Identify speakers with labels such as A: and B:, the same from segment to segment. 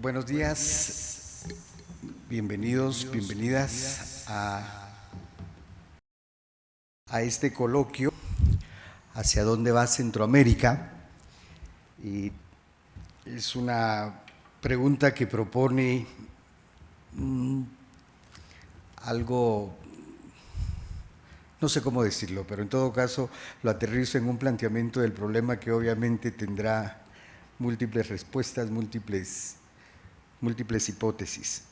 A: Buenos días, bienvenidos, bienvenidas a, a este coloquio hacia dónde va Centroamérica. Y es una pregunta que propone mm, algo, no sé cómo decirlo, pero en todo caso lo aterrizo en un planteamiento del problema que obviamente tendrá múltiples respuestas, múltiples, múltiples hipótesis.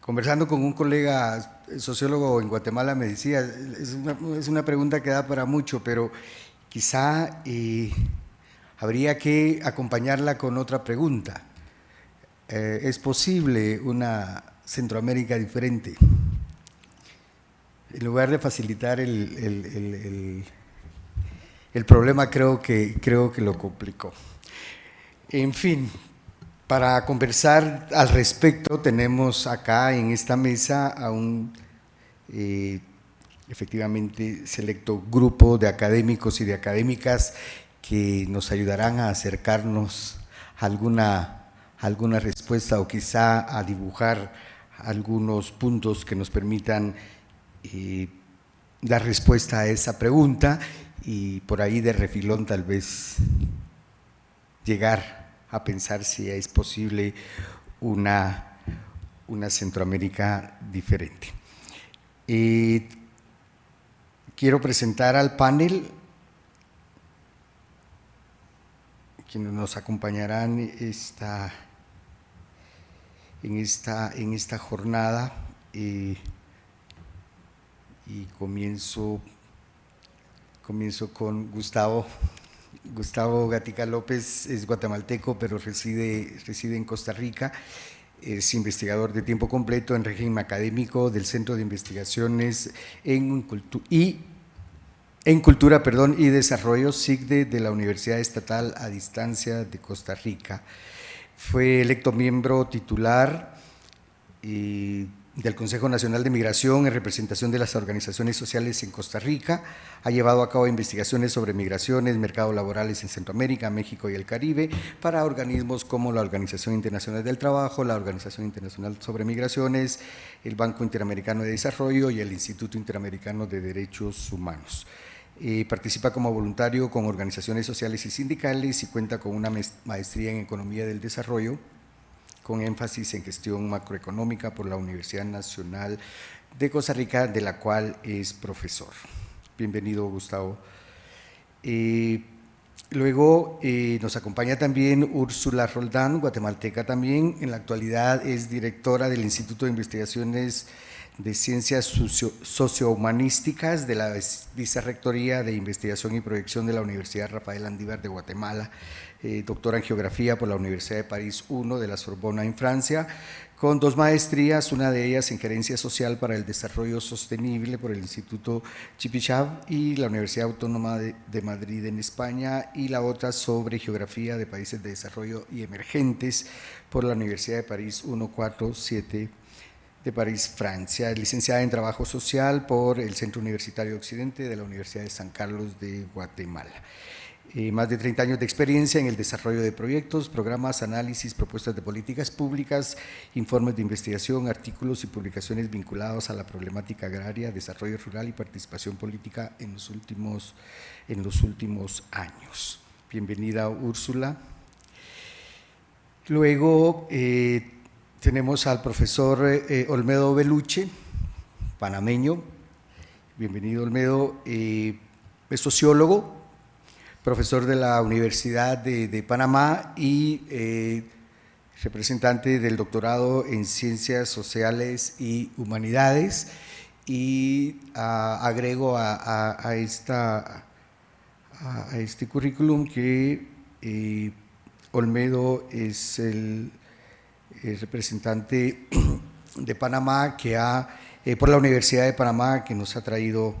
A: Conversando con un colega sociólogo en Guatemala me decía, es una, es una pregunta que da para mucho, pero quizá eh, habría que acompañarla con otra pregunta. Eh, ¿Es posible una Centroamérica diferente? En lugar de facilitar el, el, el, el problema, creo que, creo que lo complicó. En fin, para conversar al respecto tenemos acá en esta mesa a un eh, efectivamente selecto grupo de académicos y de académicas que nos ayudarán a acercarnos a alguna, alguna respuesta o quizá a dibujar algunos puntos que nos permitan eh, dar respuesta a esa pregunta y por ahí de refilón tal vez llegar a pensar si es posible una, una Centroamérica diferente. Eh, quiero presentar al panel quienes nos acompañarán esta, en, esta, en esta jornada eh, y comienzo, comienzo con Gustavo Gustavo Gatica López es guatemalteco, pero reside, reside en Costa Rica. Es investigador de tiempo completo en régimen académico del Centro de Investigaciones en, y, Cultura perdón, y Desarrollo, SIGDE, de la Universidad Estatal a Distancia de Costa Rica. Fue electo miembro titular y del Consejo Nacional de Migración en representación de las organizaciones sociales en Costa Rica. Ha llevado a cabo investigaciones sobre migraciones, mercados laborales en Centroamérica, México y el Caribe para organismos como la Organización Internacional del Trabajo, la Organización Internacional sobre Migraciones, el Banco Interamericano de Desarrollo y el Instituto Interamericano de Derechos Humanos. Eh, participa como voluntario con organizaciones sociales y sindicales y cuenta con una maestría en Economía del Desarrollo con énfasis en gestión macroeconómica por la Universidad Nacional de Costa Rica, de la cual es profesor. Bienvenido, Gustavo. Eh, luego eh, nos acompaña también Úrsula Roldán, guatemalteca también. En la actualidad es directora del Instituto de Investigaciones de Ciencias Sociohumanísticas de la Vicerrectoría de Investigación y Proyección de la Universidad Rafael Andívar de Guatemala eh, doctora en Geografía por la Universidad de París I de la Sorbona en Francia, con dos maestrías, una de ellas en Gerencia Social para el Desarrollo Sostenible por el Instituto Chipichav y la Universidad Autónoma de, de Madrid en España, y la otra sobre Geografía de Países de Desarrollo y Emergentes por la Universidad de París 147 de París, Francia, licenciada en Trabajo Social por el Centro Universitario Occidente de la Universidad de San Carlos de Guatemala. Eh, más de 30 años de experiencia en el desarrollo de proyectos, programas, análisis, propuestas de políticas públicas, informes de investigación, artículos y publicaciones vinculados a la problemática agraria, desarrollo rural y participación política en los últimos, en los últimos años. Bienvenida Úrsula. Luego eh, tenemos al profesor eh, Olmedo Beluche, panameño. Bienvenido Olmedo, es sociólogo, profesor de la Universidad de, Panamá y eh, representante del doctorado en Ciencias Sociales y Humanidades. Y ah, agrego a, este currículum que eh, Olmedo es el, representante de Panamá que ha, eh, por la Universidad de Panamá que nos ha traído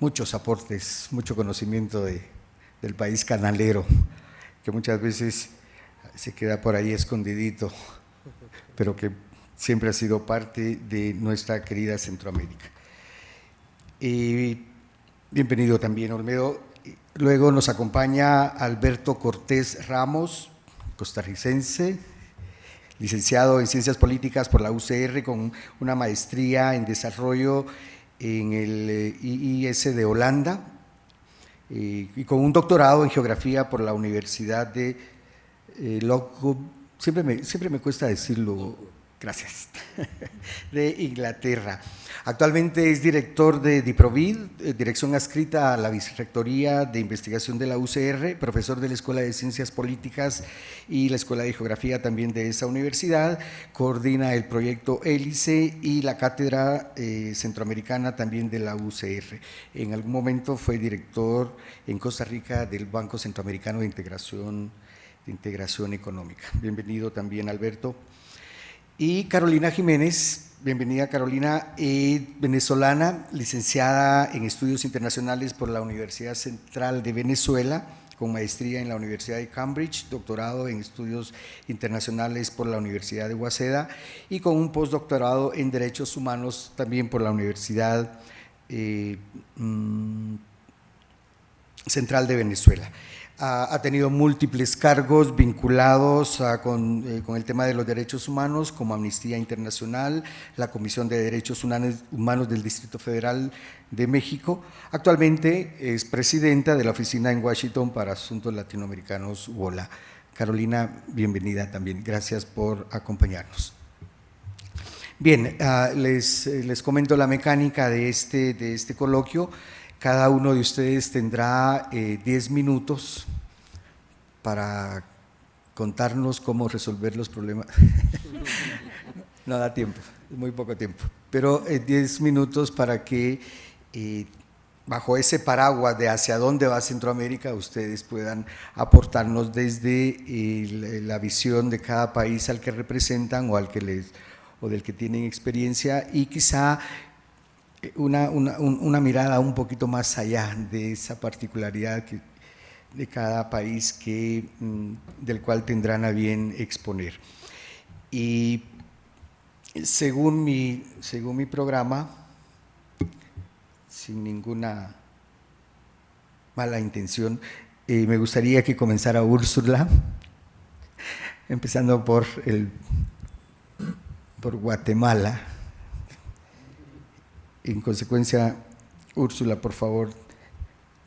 A: muchos aportes, mucho conocimiento de, del país canalero, que muchas veces se queda por ahí escondidito, pero que siempre ha sido parte de nuestra querida Centroamérica. Y bienvenido también, Olmedo. Luego nos acompaña Alberto Cortés Ramos, costarricense, licenciado en Ciencias Políticas por la UCR con una maestría en Desarrollo en el eh, IIS de Holanda eh, y con un doctorado en Geografía por la Universidad de eh, siempre me, siempre me cuesta decirlo, gracias, de Inglaterra. Actualmente es director de DIPROVID, eh, dirección adscrita a la Vicerrectoría de Investigación de la UCR, profesor de la Escuela de Ciencias Políticas y la Escuela de Geografía también de esa universidad, coordina el proyecto Hélice y la Cátedra eh, Centroamericana también de la UCR. En algún momento fue director en Costa Rica del Banco Centroamericano de Integración, de Integración Económica. Bienvenido también, Alberto. Y Carolina Jiménez, Bienvenida Carolina, eh, venezolana, licenciada en Estudios Internacionales por la Universidad Central de Venezuela, con maestría en la Universidad de Cambridge, doctorado en Estudios Internacionales por la Universidad de Waseda y con un postdoctorado en Derechos Humanos también por la Universidad eh, mm, Central de Venezuela ha, tenido múltiples cargos vinculados eh, con, el tema de los derechos humanos, como Amnistía Internacional, la Comisión de Derechos Humanos del Distrito Federal de México. Actualmente es presidenta de la Oficina en Washington para Asuntos Latinoamericanos, WOLA. Carolina, bienvenida también. Gracias por acompañarnos. Bien, ah, les, les comento la mecánica de este, de este coloquio. Cada uno de ustedes tendrá 10 eh, minutos para contarnos cómo resolver los problemas. no da tiempo, muy poco tiempo. Pero 10 eh, minutos para que eh, bajo ese paraguas de hacia dónde va Centroamérica, ustedes puedan aportarnos desde la visión de cada país al que representan o al que les o del que tienen experiencia y quizá una, una, mirada un poquito más allá de esa particularidad de cada país que, mm, del cual tendrán a bien exponer. Y según mi, según mi programa, sin ninguna mala intención, eh, me gustaría que comenzara Úrsula, empezando por, el, por Guatemala. En consecuencia, Úrsula, por favor,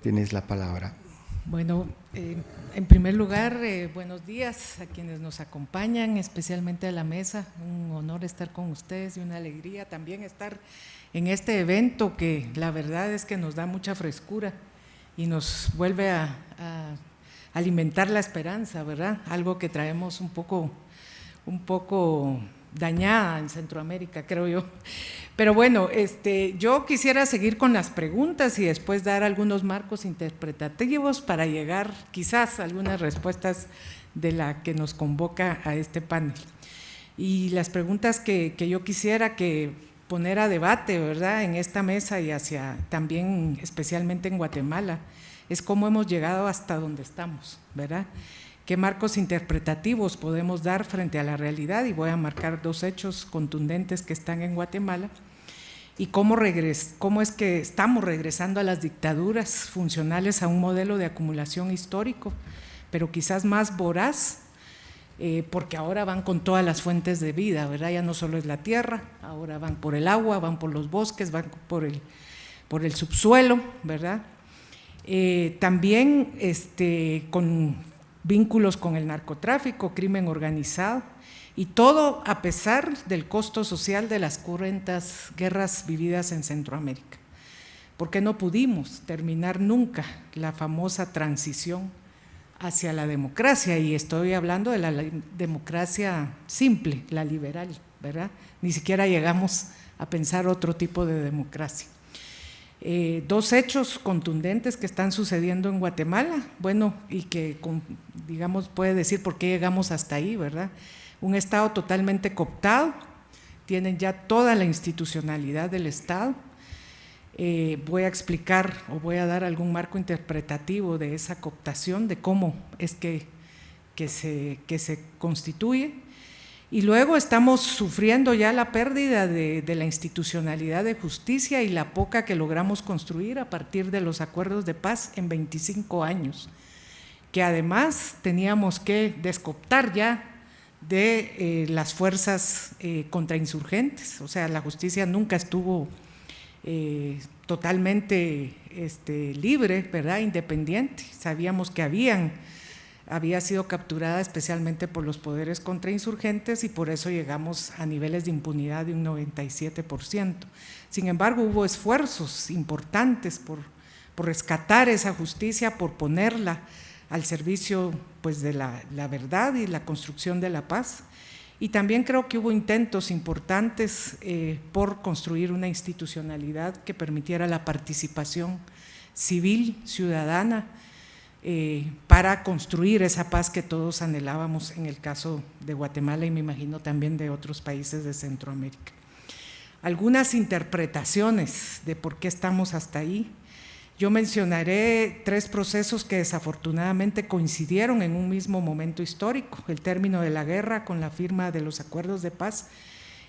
A: tienes la palabra.
B: Bueno, eh, en primer lugar, eh, buenos días a quienes nos acompañan, especialmente a la mesa. Un honor estar con ustedes y una alegría también estar en este evento que la verdad es que nos da mucha frescura y nos vuelve a, a alimentar la esperanza, ¿verdad? Algo que traemos un poco, un poco dañada en Centroamérica, creo yo. Pero bueno, este, yo quisiera seguir con las preguntas y después dar algunos marcos interpretativos para llegar quizás a algunas respuestas de la que nos convoca a este panel. Y las preguntas que, que yo quisiera que poner a debate, ¿verdad?, en esta mesa y hacia también especialmente en Guatemala, es cómo hemos llegado hasta donde estamos, ¿verdad? qué marcos interpretativos podemos dar frente a la realidad y voy a marcar dos hechos contundentes que están en Guatemala y cómo, cómo es que estamos regresando a las dictaduras funcionales a un modelo de acumulación histórico, pero quizás más voraz, eh, porque ahora van con todas las fuentes de vida, ¿verdad? Ya no solo es la tierra, ahora van por el agua, van por los bosques, van por el, por el subsuelo, ¿verdad? Eh, también este, con vínculos con el narcotráfico, crimen organizado, y todo a pesar del costo social de las currentas guerras vividas en Centroamérica. Porque no pudimos terminar nunca la famosa transición hacia la democracia, y estoy hablando de la democracia simple, la liberal, ¿verdad? Ni siquiera llegamos a pensar otro tipo de democracia. Eh, dos hechos contundentes que están sucediendo en Guatemala, bueno, y que digamos puede decir por qué llegamos hasta ahí, ¿verdad? Un Estado totalmente cooptado, tienen ya toda la institucionalidad del Estado. Eh, voy a explicar o voy a dar algún marco interpretativo de esa cooptación, de cómo es que, que, se, que se constituye Y luego estamos sufriendo ya la pérdida de, la institucionalidad de justicia y la poca que logramos construir a partir de los acuerdos de paz en 25 años, que además teníamos que descoptar ya de eh, las fuerzas eh, contrainsurgentes, o sea, la justicia nunca estuvo eh, totalmente este, libre, ¿verdad? independiente, sabíamos que habían había sido capturada especialmente por los poderes contrainsurgentes y por eso llegamos a niveles de impunidad de un 97%. Sin embargo, hubo esfuerzos importantes por, rescatar esa justicia, por ponerla al servicio pues, de la, verdad y la construcción de la paz. Y también creo que hubo intentos importantes eh, por construir una institucionalidad que permitiera la participación civil, ciudadana, eh, para construir esa paz que todos anhelábamos en el caso de Guatemala y me imagino también de otros países de Centroamérica. Algunas interpretaciones de por qué estamos hasta ahí. Yo mencionaré tres procesos que desafortunadamente coincidieron en un mismo momento histórico, el término de la guerra con la firma de los acuerdos de paz,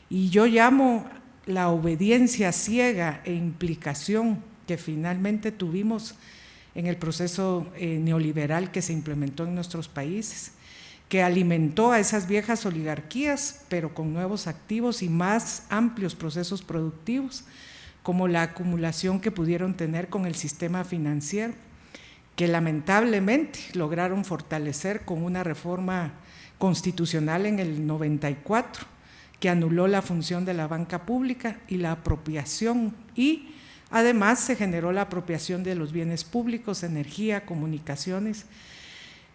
B: y yo llamo la obediencia ciega e implicación que finalmente tuvimos en el proceso eh, neoliberal que se implementó en nuestros países, que alimentó a esas viejas oligarquías, pero con nuevos activos y más amplios procesos productivos, como la acumulación que pudieron tener con el sistema financiero, que lamentablemente lograron fortalecer con una reforma constitucional en el 94, que anuló la función de la banca pública y la apropiación y Además, se generó la apropiación de los bienes públicos, energía, comunicaciones,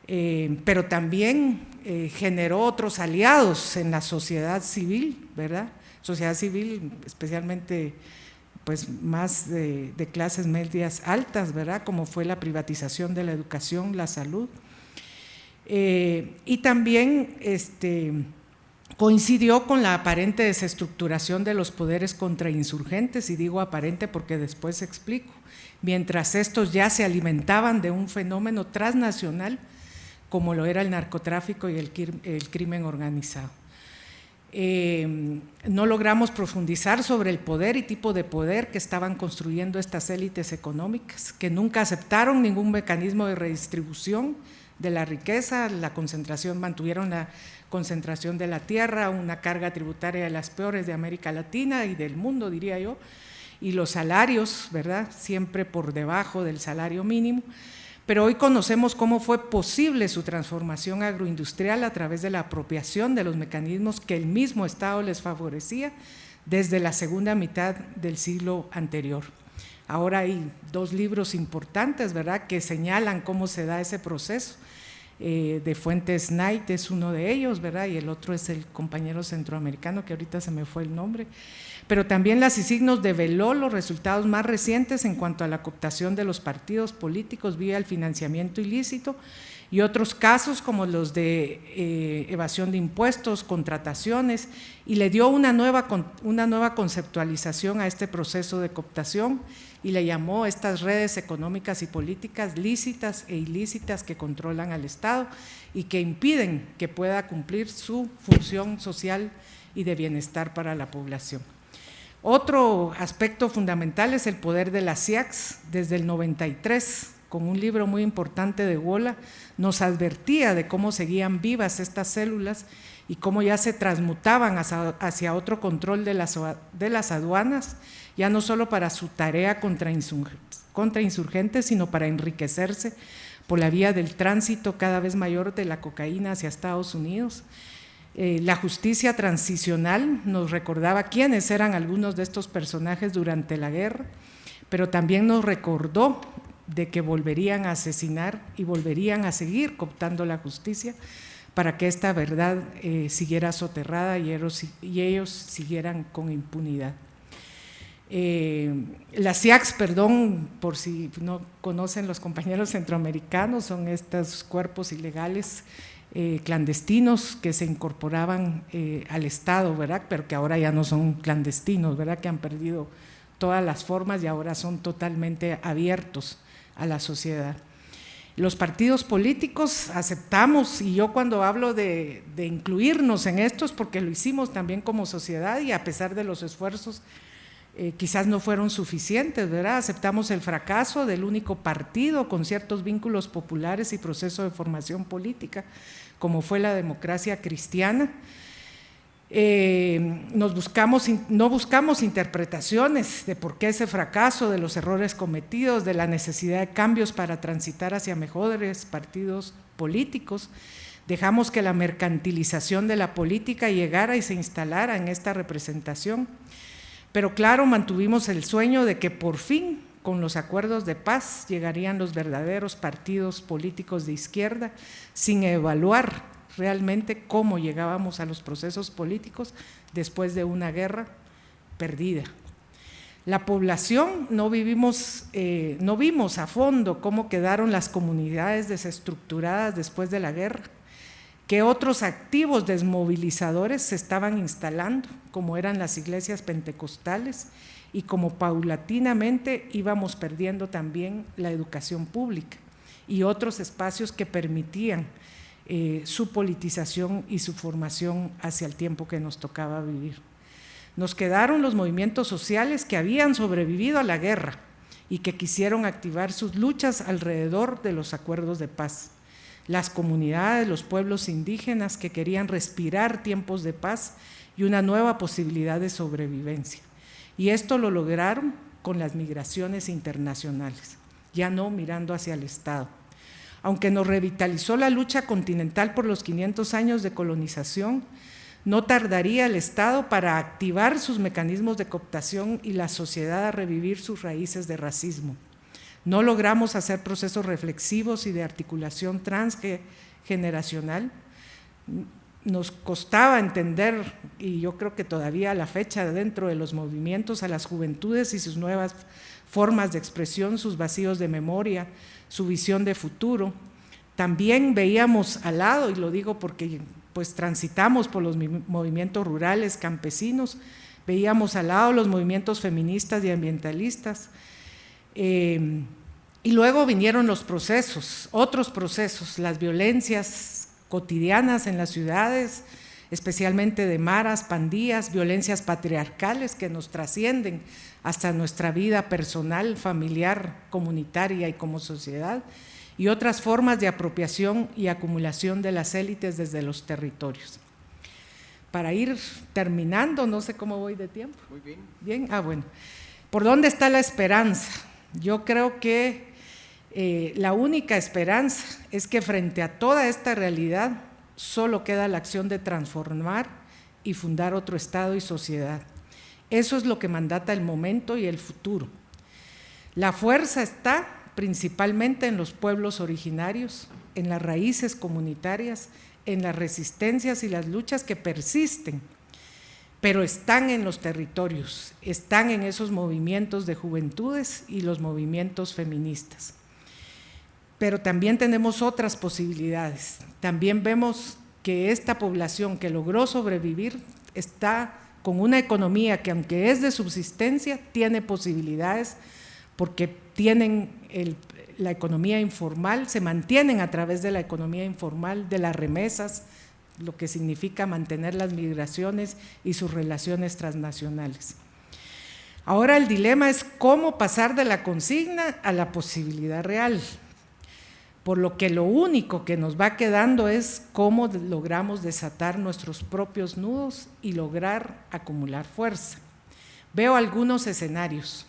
B: eh, pero también eh, generó otros aliados en la sociedad civil, ¿verdad? Sociedad civil especialmente pues más de, clases medias altas, ¿verdad? Como fue la privatización de la educación, la salud. Eh, y también este, coincidió con la aparente desestructuración de los poderes contrainsurgentes, y digo aparente porque después explico, mientras estos ya se alimentaban de un fenómeno transnacional como lo era el narcotráfico y el, crimen organizado. Eh, no logramos profundizar sobre el poder y tipo de poder que estaban construyendo estas élites económicas, que nunca aceptaron ningún mecanismo de redistribución de la riqueza, la concentración, mantuvieron la concentración de la tierra, una carga tributaria de las peores de América Latina y del mundo, diría yo, y los salarios, ¿verdad? Siempre por debajo del salario mínimo. Pero hoy conocemos cómo fue posible su transformación agroindustrial a través de la apropiación de los mecanismos que el mismo Estado les favorecía desde la segunda mitad del siglo anterior. Ahora hay dos libros importantes, ¿verdad?, que señalan cómo se da ese proceso. Eh, de Fuentes Knight es uno de ellos, ¿verdad? Y el otro es el compañero centroamericano, que ahorita se me fue el nombre. Pero también las signos develó los resultados más recientes en cuanto a la cooptación de los partidos políticos vía el financiamiento ilícito y otros casos como los de eh, evasión de impuestos, contrataciones, y le dio una nueva, una nueva conceptualización a este proceso de cooptación y le llamó estas redes económicas y políticas lícitas e ilícitas que controlan al Estado y que impiden que pueda cumplir su función social y de bienestar para la población. Otro aspecto fundamental es el poder de las CIACs. Desde el 93, con un libro muy importante de Wola, nos advertía de cómo seguían vivas estas células y cómo ya se transmutaban hacia, otro control de las, aduanas ya no solo para su tarea contra, insurgentes, sino para enriquecerse por la vía del tránsito cada vez mayor de la cocaína hacia Estados Unidos. Eh, la justicia transicional nos recordaba quiénes eran algunos de estos personajes durante la guerra, pero también nos recordó de que volverían a asesinar y volverían a seguir cooptando la justicia para que esta verdad eh, siguiera soterrada y ellos siguieran con impunidad. Eh, las CIACs, perdón, por si no conocen los compañeros centroamericanos, son estos cuerpos ilegales eh, clandestinos que se incorporaban eh, al Estado, ¿verdad? Pero que ahora ya no son clandestinos, ¿verdad? Que han perdido todas las formas y ahora son totalmente abiertos a la sociedad. Los partidos políticos aceptamos, y yo cuando hablo de, incluirnos en esto es porque lo hicimos también como sociedad y a pesar de los esfuerzos eh, quizás no fueron suficientes, ¿verdad? Aceptamos el fracaso del único partido con ciertos vínculos populares y proceso de formación política, como fue la democracia cristiana, eh, nos buscamos, no buscamos interpretaciones de por qué ese fracaso, de los errores cometidos, de la necesidad de cambios para transitar hacia mejores partidos políticos. Dejamos que la mercantilización de la política llegara y se instalara en esta representación. Pero claro, mantuvimos el sueño de que por fin, con los acuerdos de paz, llegarían los verdaderos partidos políticos de izquierda, sin evaluar realmente cómo llegábamos a los procesos políticos después de una guerra perdida. La población no, vivimos, eh, no vimos a fondo cómo quedaron las comunidades desestructuradas después de la guerra, qué otros activos desmovilizadores se estaban instalando, como eran las iglesias pentecostales, y como paulatinamente íbamos perdiendo también la educación pública y otros espacios que permitían eh, su politización y su formación hacia el tiempo que nos tocaba vivir. Nos quedaron los movimientos sociales que habían sobrevivido a la guerra y que quisieron activar sus luchas alrededor de los acuerdos de paz. Las comunidades, los pueblos indígenas que querían respirar tiempos de paz y una nueva posibilidad de sobrevivencia. Y esto lo lograron con las migraciones internacionales, ya no mirando hacia el Estado aunque nos revitalizó la lucha continental por los 500 años de colonización, no tardaría el Estado para activar sus mecanismos de cooptación y la sociedad a revivir sus raíces de racismo. No logramos hacer procesos reflexivos y de articulación transgeneracional. Nos costaba entender, y yo creo que todavía a la fecha dentro de los movimientos, a las juventudes y sus nuevas formas de expresión, sus vacíos de memoria, su visión de futuro. También veíamos al lado, y lo digo porque pues transitamos por los movimientos rurales, campesinos, veíamos al lado los movimientos feministas y ambientalistas. Eh, y luego vinieron los procesos, otros procesos, las violencias cotidianas en las ciudades, especialmente de maras, pandillas, violencias patriarcales que nos trascienden hasta nuestra vida personal, familiar, comunitaria y como sociedad, y otras formas de apropiación y acumulación de las élites desde los territorios. Para ir terminando, no sé cómo voy de tiempo.
A: Muy bien.
B: Bien, ah, bueno. ¿Por dónde está la esperanza? Yo creo que eh, la única esperanza es que frente a toda esta realidad solo queda la acción de transformar y fundar otro Estado y sociedad eso es lo que mandata el momento y el futuro. La fuerza está principalmente en los pueblos originarios, en las raíces comunitarias, en las resistencias y las luchas que persisten, pero están en los territorios, están en esos movimientos de juventudes y los movimientos feministas. Pero también tenemos otras posibilidades. También vemos que esta población que logró sobrevivir está con una economía que aunque es de subsistencia, tiene posibilidades porque tienen la economía informal, se mantienen a través de la economía informal, de las remesas, lo que significa mantener las migraciones y sus relaciones transnacionales. Ahora el dilema es cómo pasar de la consigna a la posibilidad real por lo que lo único que nos va quedando es cómo logramos desatar nuestros propios nudos y lograr acumular fuerza. Veo algunos escenarios.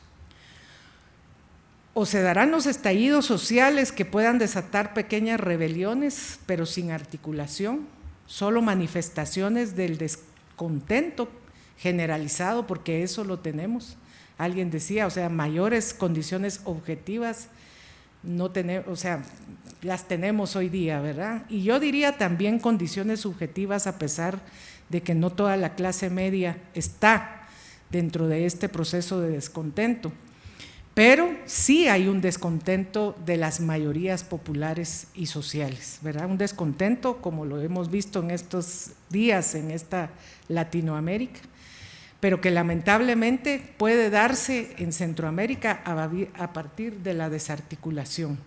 B: O se darán los estallidos sociales que puedan desatar pequeñas rebeliones, pero sin articulación, solo manifestaciones del descontento generalizado, porque eso lo tenemos. Alguien decía, o sea, mayores condiciones objetivas no tenemos, o sea, las tenemos hoy día, ¿verdad? Y yo diría también condiciones subjetivas a pesar de que no toda la clase media está dentro de este proceso de descontento. Pero sí hay un descontento de las mayorías populares y sociales, ¿verdad? Un descontento como lo hemos visto en estos días en esta Latinoamérica pero que lamentablemente puede darse en Centroamérica a, partir de la desarticulación.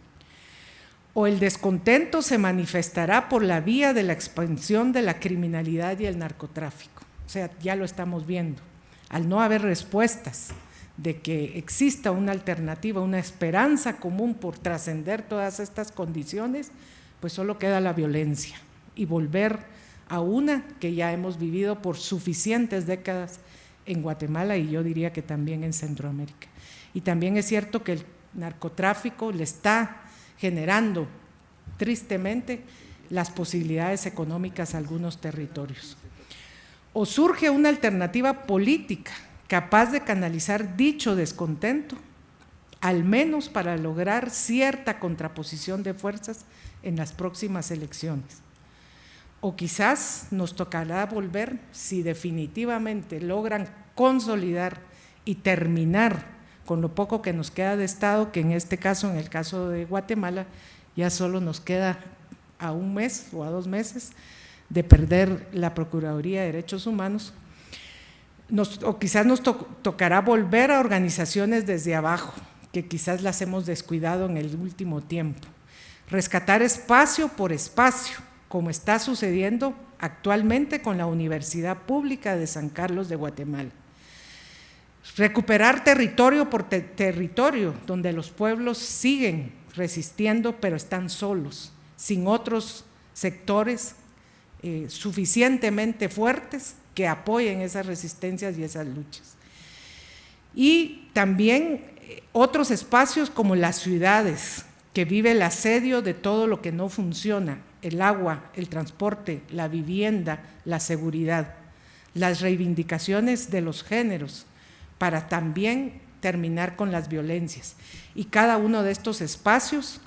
B: o el descontento se manifestará por la vía de la expansión de la criminalidad y el narcotráfico. O sea, ya lo estamos viendo. Al no haber respuestas de que exista una alternativa, una esperanza común por trascender todas estas condiciones, pues solo queda la violencia y volver a una que ya hemos vivido por suficientes décadas en Guatemala y yo diría que también en Centroamérica. Y también es cierto que el narcotráfico le está generando tristemente las posibilidades económicas a algunos territorios. O surge una alternativa política capaz de canalizar dicho descontento, al menos para lograr cierta contraposición de fuerzas en las próximas elecciones. O quizás nos tocará volver, si definitivamente logran consolidar y terminar con lo poco que nos queda de Estado, que en este caso, en el caso de Guatemala, ya solo nos queda a un mes o a dos meses de perder la Procuraduría de Derechos Humanos, o quizás nos tocará volver a organizaciones desde abajo, que quizás las hemos descuidado en el último tiempo. Rescatar espacio por espacio, como está sucediendo actualmente con la Universidad Pública de San Carlos de Guatemala recuperar territorio por territorio, donde los pueblos siguen resistiendo, pero están solos, sin otros sectores eh, suficientemente fuertes que apoyen esas resistencias y esas luchas. Y también eh, otros espacios como las ciudades, que vive el asedio de todo lo que no funciona, el agua, el transporte, la vivienda, la seguridad, las reivindicaciones de los géneros, para también terminar con las violencias. Y cada uno de estos espacios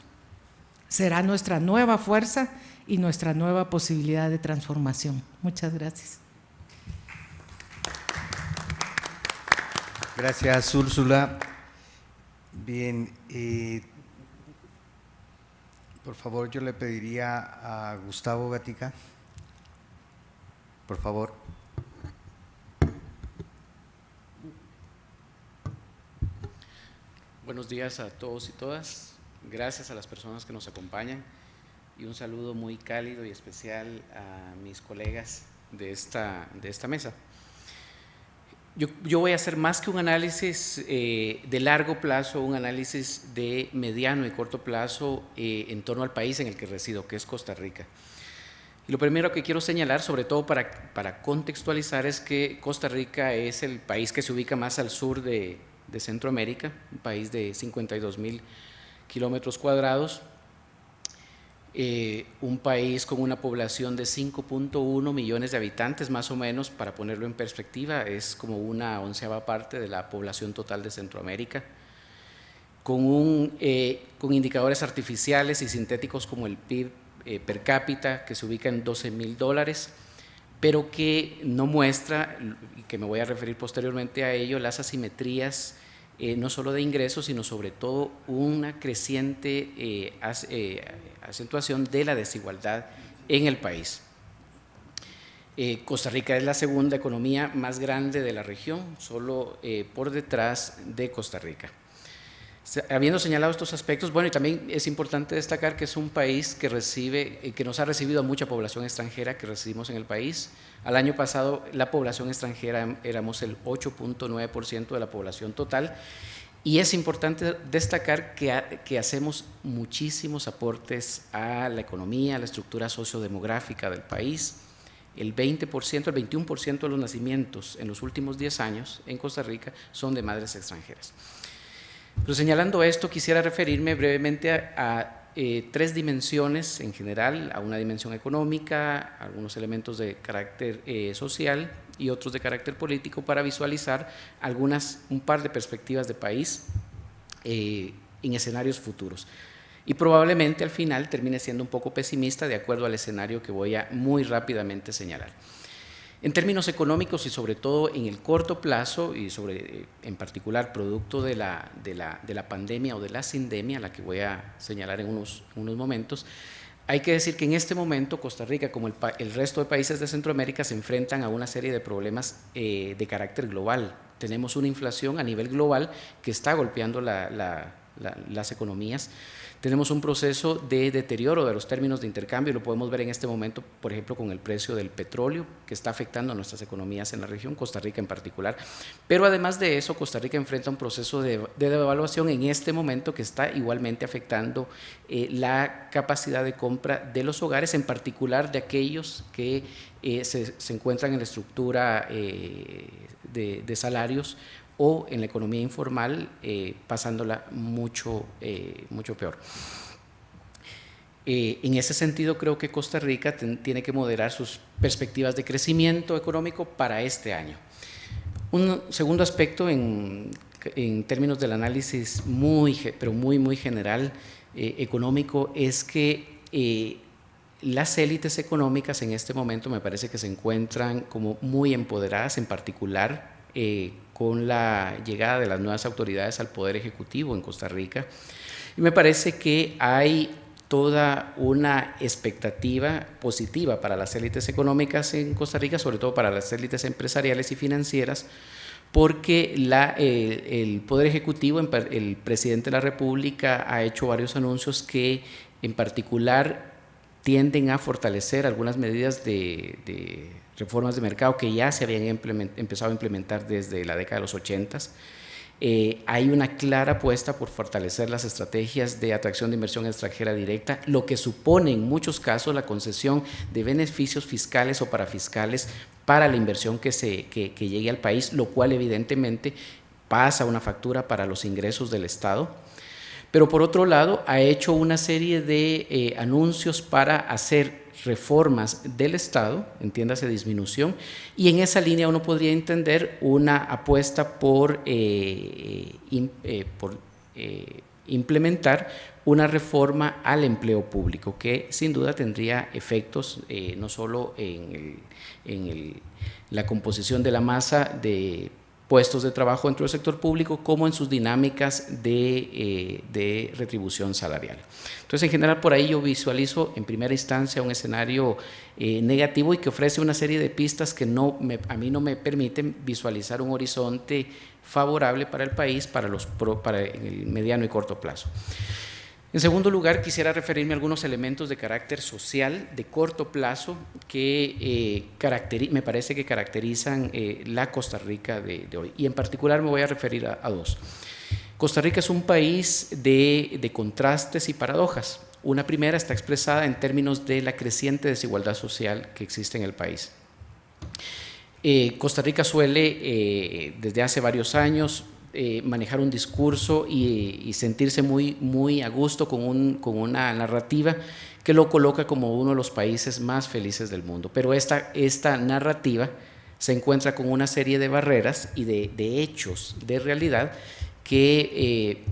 B: será nuestra nueva fuerza y nuestra nueva posibilidad de transformación. Muchas gracias.
A: Gracias, Úrsula. Bien, eh, por favor, yo le pediría a Gustavo Gatica, por favor.
C: Buenos días a todos y todas. Gracias a las personas que nos acompañan y un saludo muy cálido y especial a mis colegas de esta, de esta mesa. Yo, voy a hacer más que un análisis eh, de largo plazo, un análisis de mediano y corto plazo eh, en torno al país en el que resido, que es Costa Rica. Y lo primero que quiero señalar, sobre todo para, para contextualizar, es que Costa Rica es el país que se ubica más al sur de, de Centroamérica, un país de 52 mil kilómetros cuadrados, eh, un país con una población de 5.1 millones de habitantes, más o menos, para ponerlo en perspectiva, es como una onceava parte de la población total de Centroamérica, con, un, eh, con indicadores artificiales y sintéticos como el PIB eh, per cápita, que se ubica en 12 mil dólares, pero que no muestra, y que me voy a referir posteriormente a ello, las asimetrías eh, no solo de ingresos, sino sobre todo una creciente eh, eh, acentuación de la desigualdad en el país. Costa Rica es la segunda economía más grande de la región, solo por detrás de Costa Rica. Habiendo señalado estos aspectos, bueno, y también es importante destacar que es un país que recibe, eh, que nos ha recibido a mucha población extranjera que recibimos en el país. Al año pasado la población extranjera éramos el 8.9% de la población total y es importante destacar que, que, hacemos muchísimos aportes a la economía, a la estructura sociodemográfica del país. El 20%, el 21% de los nacimientos en los últimos 10 años en Costa Rica son de madres extranjeras. Pero señalando esto, quisiera referirme brevemente a, eh, tres dimensiones en general, a una dimensión económica, algunos elementos de carácter eh, social y otros de carácter político para visualizar algunas, un par de perspectivas de país eh, en escenarios futuros. Y probablemente al final termine siendo un poco pesimista de acuerdo al escenario que voy a muy rápidamente señalar. En términos económicos y sobre todo en el corto plazo y sobre, eh, en particular producto de la, de, la, de la, pandemia o de la sindemia, la que voy a señalar en unos, unos momentos, hay que decir que en este momento Costa Rica, como el, resto de países de Centroamérica, se enfrentan a una serie de problemas eh, de carácter global. Tenemos una inflación a nivel global que está golpeando la, la, las economías. Tenemos un proceso de deterioro de los términos de intercambio, lo podemos ver en este momento, por ejemplo, con el precio del petróleo, que está afectando a nuestras economías en la región, Costa Rica en particular. Pero además de eso, Costa Rica enfrenta un proceso de, devaluación en este momento que está igualmente afectando eh, la capacidad de compra de los hogares, en particular de aquellos que eh, se, encuentran en la estructura eh, de salarios o en la economía informal eh, pasándola mucho, eh, mucho peor. Eh, en ese sentido, creo que Costa Rica tiene que moderar sus perspectivas de crecimiento económico para este año. Un segundo aspecto en, en términos del análisis muy, pero muy, muy general económico es que las élites económicas en este momento me parece que se encuentran como muy empoderadas, en particular con la llegada de las nuevas autoridades al Poder Ejecutivo en Costa Rica. Y me parece que hay toda una expectativa positiva para las élites económicas en Costa Rica, sobre todo para las élites empresariales y financieras, porque eh, el Poder Ejecutivo, el presidente de la República ha hecho varios anuncios que en particular tienden a fortalecer algunas medidas de reformas de mercado que ya se habían empezado a implementar desde la década de los 80. Eh, hay una clara apuesta por fortalecer las estrategias de atracción de inversión extranjera directa, lo que supone en muchos casos la concesión de beneficios fiscales o parafiscales para la inversión que, se, que, llegue al país, lo cual evidentemente pasa una factura para los ingresos del Estado. Pero por otro lado, ha hecho una serie de eh, anuncios para hacer reformas del Estado, entiéndase disminución, y en esa línea uno podría entender una apuesta por, eh, eh, eh, implementar una reforma al empleo público, que sin duda tendría efectos no solo en la composición de la masa de puestos de trabajo dentro del sector público como en sus dinámicas de, eh, de, retribución salarial. Entonces, en general, por ahí yo visualizo en primera instancia un escenario eh, negativo y que ofrece una serie de pistas que no a mí no me permiten visualizar un horizonte favorable para el país para, los, para el mediano y corto plazo. En segundo lugar, quisiera referirme a algunos elementos de carácter social de corto plazo que eh, me parece que caracterizan eh, la Costa Rica de, hoy. Y en particular me voy a referir a, dos. Costa Rica es un país de, contrastes y paradojas. Una primera está expresada en términos de la creciente desigualdad social que existe en el país. Eh, Costa Rica suele, desde hace varios años, eh, manejar un discurso y, sentirse muy, muy a gusto con, un, con, una narrativa que lo coloca como uno de los países más felices del mundo. Pero esta, esta narrativa se encuentra con una serie de barreras y de, hechos, de realidad, que eh,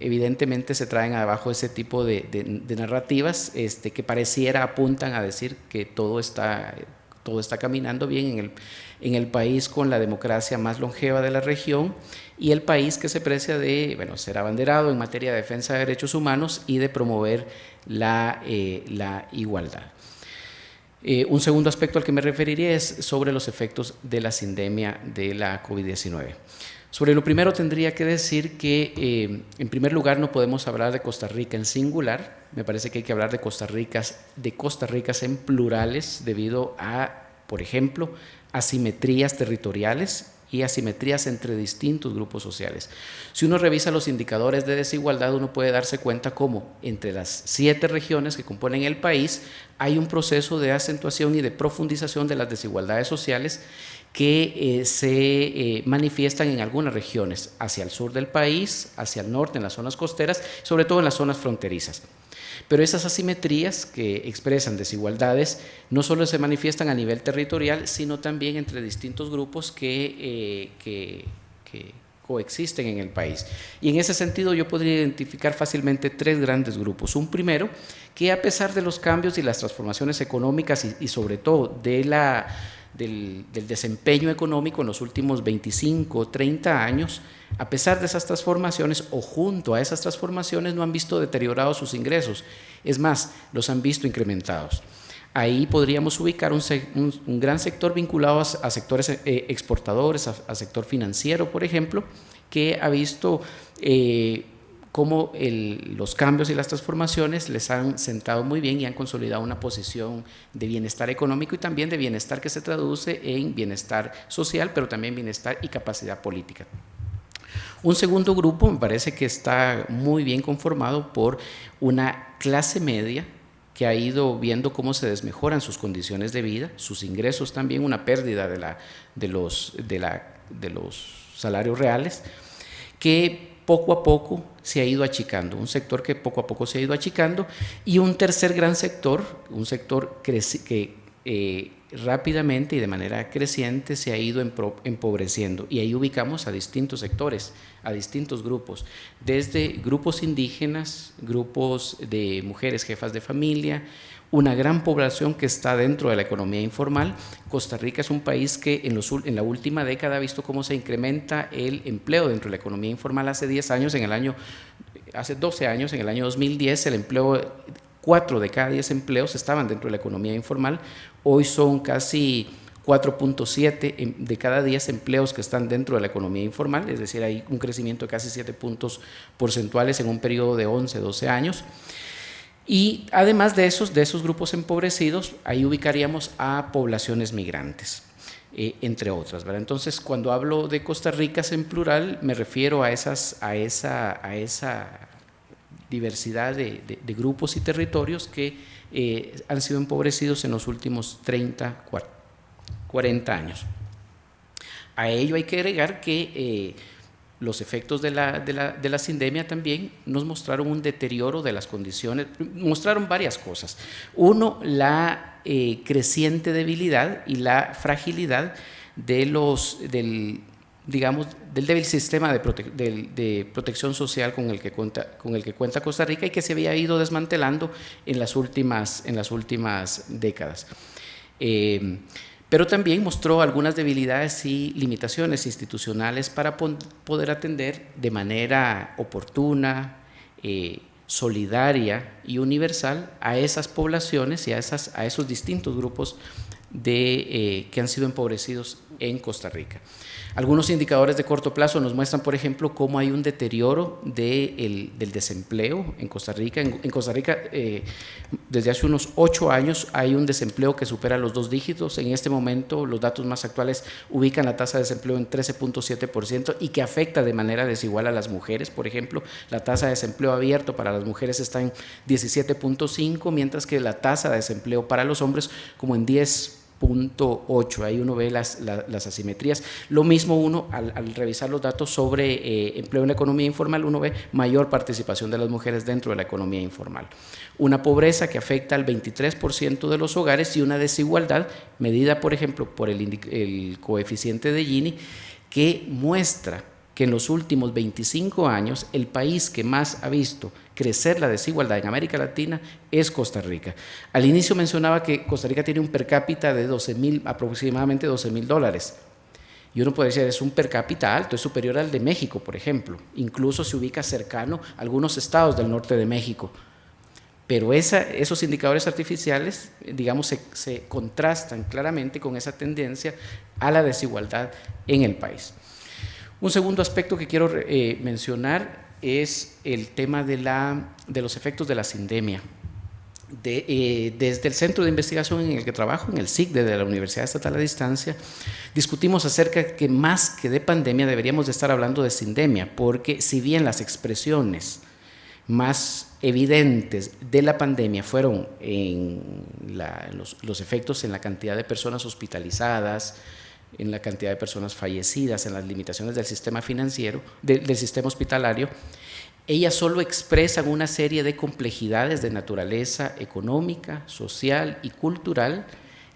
C: evidentemente se traen abajo ese tipo de, de, narrativas este, que pareciera apuntan a decir que todo está, todo está caminando bien en el, en el país con la democracia más longeva de la región y el país que se precia de bueno, ser abanderado en materia de defensa de derechos humanos y de promover la, eh, la igualdad. Eh, un segundo aspecto al que me referiría es sobre los efectos de la sindemia de la COVID-19. Sobre lo primero tendría que decir que, eh, en primer lugar, no podemos hablar de Costa Rica en singular, me parece que hay que hablar de Costa Ricas, de Costa Ricas en plurales debido a, por ejemplo, asimetrías territoriales y asimetrías entre distintos grupos sociales. Si uno revisa los indicadores de desigualdad, uno puede darse cuenta cómo entre las siete regiones que componen el país hay un proceso de acentuación y de profundización de las desigualdades sociales que eh, se eh, manifiestan en algunas regiones, hacia el sur del país, hacia el norte, en las zonas costeras, sobre todo en las zonas fronterizas. Pero esas asimetrías que expresan desigualdades no solo se manifiestan a nivel territorial, sino también entre distintos grupos que, eh, coexisten en el país. Y en ese sentido yo podría identificar fácilmente tres grandes grupos. Un primero, que a pesar de los cambios y las transformaciones económicas y sobre todo de la del, desempeño económico en los últimos 25 o 30 años, a pesar de esas transformaciones o junto a esas transformaciones no han visto deteriorados sus ingresos, es más, los han visto incrementados. Ahí podríamos ubicar un, gran sector vinculado a, sectores eh, exportadores, a, sector financiero, por ejemplo, que ha visto eh, cómo los cambios y las transformaciones les han sentado muy bien y han consolidado una posición de bienestar económico y también de bienestar que se traduce en bienestar social, pero también bienestar y capacidad política. Un segundo grupo me parece que está muy bien conformado por una clase media que ha ido viendo cómo se desmejoran sus condiciones de vida, sus ingresos también, una pérdida de, la, de, los, de, la, de los salarios reales, que poco a poco se ha ido achicando, un sector que poco a poco se ha ido achicando, y un tercer gran sector, un sector que eh, rápidamente y de manera creciente se ha ido empobreciendo. Y ahí ubicamos a distintos sectores, a distintos grupos, desde grupos indígenas, grupos de mujeres jefas de familia, una gran población que está dentro de la economía informal. Costa Rica es un país que en, la última década ha visto cómo se incrementa el empleo dentro de la economía informal. Hace 10 años, en el año, hace 12 años, en el año 2010, el empleo, 4 de cada 10 empleos estaban dentro de la economía informal. Hoy son casi 4.7 de cada 10 empleos que están dentro de la economía informal, es decir, hay un crecimiento de casi 7 puntos porcentuales en un periodo de 11, 12 años. Y además de esos, de esos grupos empobrecidos, ahí ubicaríamos a poblaciones migrantes. Eh, entre otras. Entonces, cuando hablo de Costa Rica en plural, me refiero a esa diversidad de, grupos y territorios que eh, han sido empobrecidos en los últimos 30, 40 años. A ello hay que agregar que eh, los efectos de la, de, la, de la, sindemia también nos mostraron un deterioro de las condiciones, mostraron varias cosas. Uno, la eh, creciente debilidad y la fragilidad de los, del, digamos, del débil sistema de, protección social con el, que cuenta, con el que cuenta Costa Rica y que se había ido desmantelando en las últimas, en las últimas décadas. Eh, pero también mostró algunas debilidades y limitaciones institucionales para poder atender de manera oportuna, eh, solidaria y universal a esas poblaciones y a, esos distintos grupos eh, que han sido empobrecidos en Costa Rica. Algunos indicadores de corto plazo nos muestran, por ejemplo, cómo hay un deterioro del desempleo en Costa Rica. En, Costa Rica, eh, desde hace unos ocho años, hay un desempleo que supera los dos dígitos. En este momento, los datos más actuales ubican la tasa de desempleo en 13.7% y que afecta de manera desigual a las mujeres. Por ejemplo, la tasa de desempleo abierto para las mujeres está en 17.5, mientras que la tasa de desempleo para los hombres como en 10 8 ahí uno ve las, las, asimetrías. Lo mismo uno, al, revisar los datos sobre eh, empleo en la economía informal, uno ve mayor participación de las mujeres dentro de la economía informal. Una pobreza que afecta al 23% de los hogares y una desigualdad medida, por ejemplo, por el, el coeficiente de Gini, que muestra que en los últimos 25 años el país que más ha visto crecer la desigualdad en América Latina es Costa Rica. Al inicio mencionaba que Costa Rica tiene un per cápita de 12 mil, aproximadamente 12 mil dólares. Y uno puede decir, es un per cápita alto, es superior al de México, por ejemplo. Incluso se ubica cercano a algunos estados del norte de México. Pero esos indicadores artificiales, digamos, se contrastan claramente con esa tendencia a la desigualdad en el país. Un segundo aspecto que quiero eh, mencionar es el tema de, la, de, los efectos de la sindemia. Eh, desde el centro de investigación en el que trabajo, en el SICDE de la Universidad Estatal a Distancia, discutimos acerca de que más que de pandemia deberíamos de estar hablando de sindemia, porque si bien las expresiones más evidentes de la pandemia fueron en los, los efectos en la cantidad de personas hospitalizadas, en la cantidad de personas fallecidas, en las limitaciones del sistema financiero, del sistema hospitalario, ellas solo expresan una serie de complejidades de naturaleza económica, social y cultural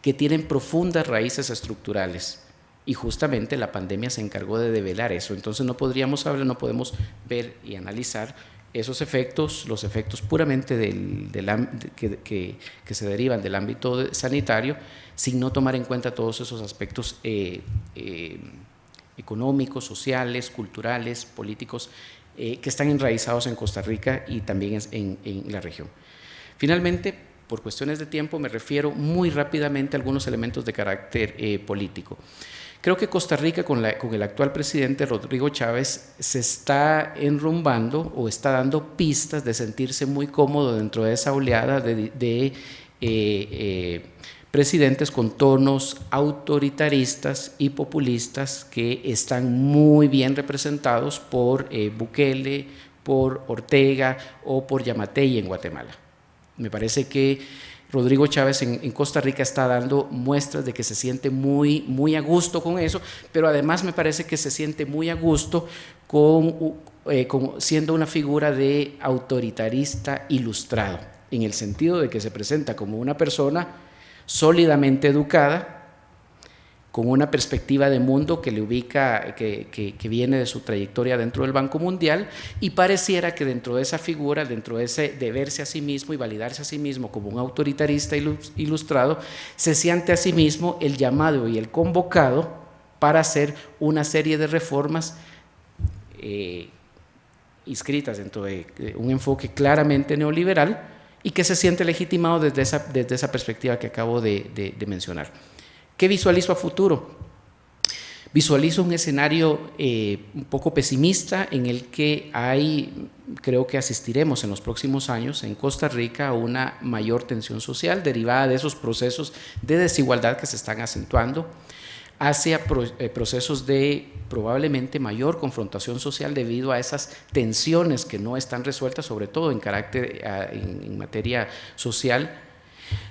C: que tienen profundas raíces estructurales. Y justamente la pandemia se encargó de develar eso. Entonces no podríamos hablar, no podemos ver y analizar esos efectos, los efectos puramente del, que, se derivan del ámbito sanitario, sin no tomar en cuenta todos esos aspectos eh, eh, económicos, sociales, culturales, políticos, eh, que están enraizados en Costa Rica y también en, en la región. Finalmente, por cuestiones de tiempo, me refiero muy rápidamente a algunos elementos de carácter político. Creo que Costa Rica con, el actual presidente Rodrigo Chávez se está enrumbando o está dando pistas de sentirse muy cómodo dentro de esa oleada de, eh, eh, presidentes con tonos autoritaristas y populistas que están muy bien representados por eh, Bukele, por Ortega o por Yamatei en Guatemala. Me parece que Rodrigo Chávez en, Costa Rica está dando muestras de que se siente muy, muy a gusto con eso, pero además me parece que se siente muy a gusto con, eh, siendo una figura de autoritarista ilustrado, en el sentido de que se presenta como una persona sólidamente educada, con una perspectiva de mundo que le ubica, que, viene de su trayectoria dentro del Banco Mundial, y pareciera que dentro de esa figura, dentro de ese de verse a sí mismo y validarse a sí mismo como un autoritarista ilustrado, se siente a sí mismo el llamado y el convocado para hacer una serie de reformas eh, inscritas dentro de, un enfoque claramente neoliberal y que se siente legitimado desde esa, desde esa perspectiva que acabo de mencionar. ¿Qué visualizo a futuro? Visualizo un escenario eh, un poco pesimista en el que hay, creo que asistiremos en los próximos años en Costa Rica a una mayor tensión social derivada de esos procesos de desigualdad que se están acentuando hacia eh, procesos de probablemente mayor confrontación social debido a esas tensiones que no están resueltas, sobre todo en carácter, en materia social,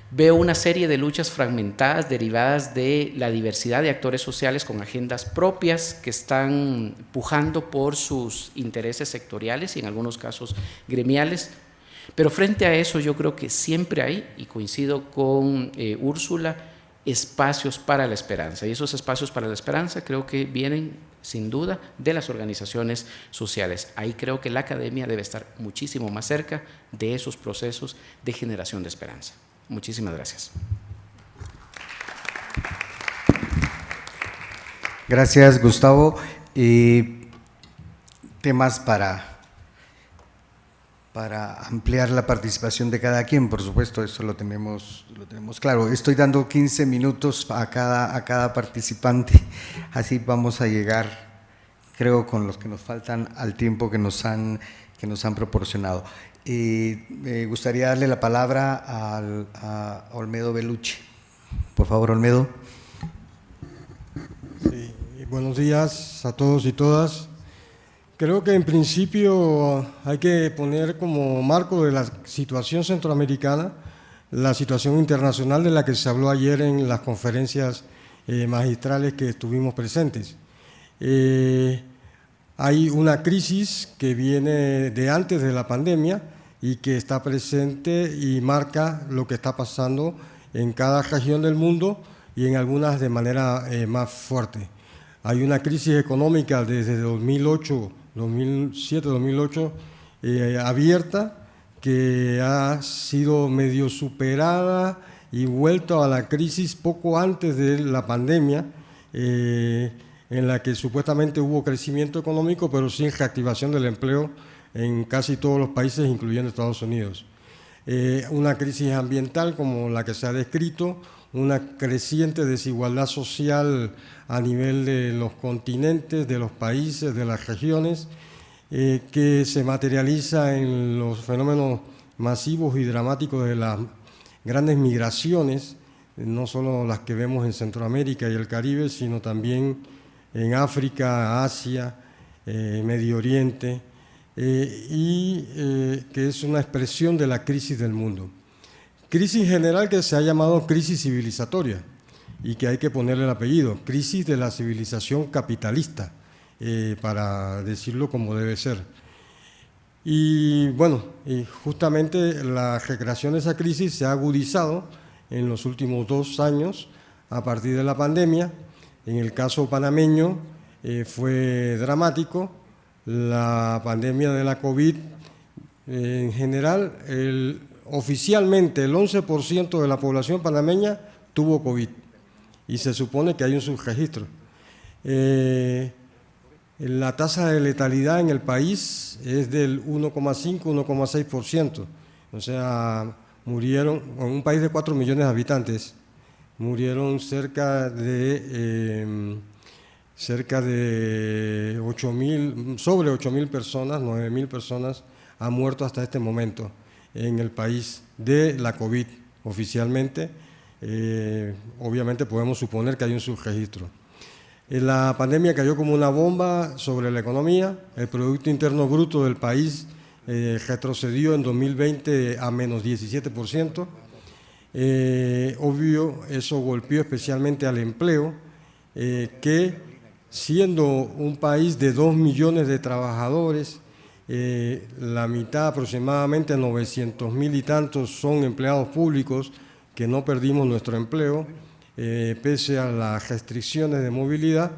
C: Veo una serie de luchas fragmentadas derivadas de la diversidad de actores sociales con agendas propias que están pujando por sus intereses sectoriales y en algunos casos gremiales. Pero frente a eso yo creo que siempre hay, y coincido con eh, Úrsula, espacios para la esperanza. Y esos espacios para la esperanza creo que vienen sin duda de las organizaciones sociales. Ahí creo que la academia debe estar muchísimo más cerca de esos procesos de generación de esperanza. Muchísimas gracias.
A: Gracias, Gustavo. temas para, para ampliar la participación de cada quien, por supuesto, eso lo tenemos, lo tenemos claro. Estoy dando 15 minutos a cada, a cada participante, así vamos a llegar, creo, con los que nos faltan al tiempo que nos han, que nos han proporcionado. Y me gustaría darle la palabra a Olmedo Belucci. Por favor, Olmedo.
D: Buenos días a todos y todas. Creo que en principio hay que poner como marco de la situación centroamericana la situación internacional de la que se habló ayer en las conferencias eh, magistrales que estuvimos presentes. Eh, hay una crisis que viene de antes de la pandemia, y que está presente y marca lo que está pasando en cada región del mundo y en algunas de manera eh, más fuerte. Hay una crisis económica desde 2008, 2007, 2008 abierta que ha sido medio superada y vuelto a la crisis poco antes de la pandemia, eh, en la que supuestamente hubo crecimiento económico, pero sin reactivación del empleo en casi todos los países, incluyendo Estados Unidos. Eh, una crisis ambiental como la que se ha descrito, una creciente desigualdad social a nivel de los continentes, de los países, de las regiones, eh, que se materializa en los fenómenos masivos y dramáticos de las grandes migraciones, no solo las que vemos en Centroamérica y el Caribe, sino también en África, Asia, eh, Medio Oriente, eh, y eh, que es una expresión de la crisis del mundo. Crisis general que se ha llamado crisis civilizatoria y que hay que ponerle el apellido, crisis de la civilización capitalista, eh, para decirlo como debe ser. Y bueno, y justamente la recreación de esa crisis se ha agudizado en los últimos dos años a partir de la pandemia. En el caso panameño fue dramático, la pandemia de la COVID, en general, oficialmente el 11% de la población panameña tuvo COVID y se supone que hay un subregistro. Eh, la tasa de letalidad en el país es del 1,5, 1,6%. O sea, murieron, en un país de 4 millones de habitantes, murieron cerca de cerca de 8 mil, sobre 8 mil personas, 9 mil personas han muerto hasta este momento en el país de la COVID oficialmente. Eh, obviamente podemos suponer que hay un subregistro. La pandemia cayó como una bomba sobre la economía, el Producto Interno Bruto del país eh, retrocedió en 2020 a menos 17%. Eh, obvio, eso golpeó especialmente al empleo, que siendo un país de 2 millones de trabajadores, la mitad aproximadamente 900 mil y tantos son empleados públicos, que no perdimos nuestro empleo, eh, pese a las restricciones de movilidad,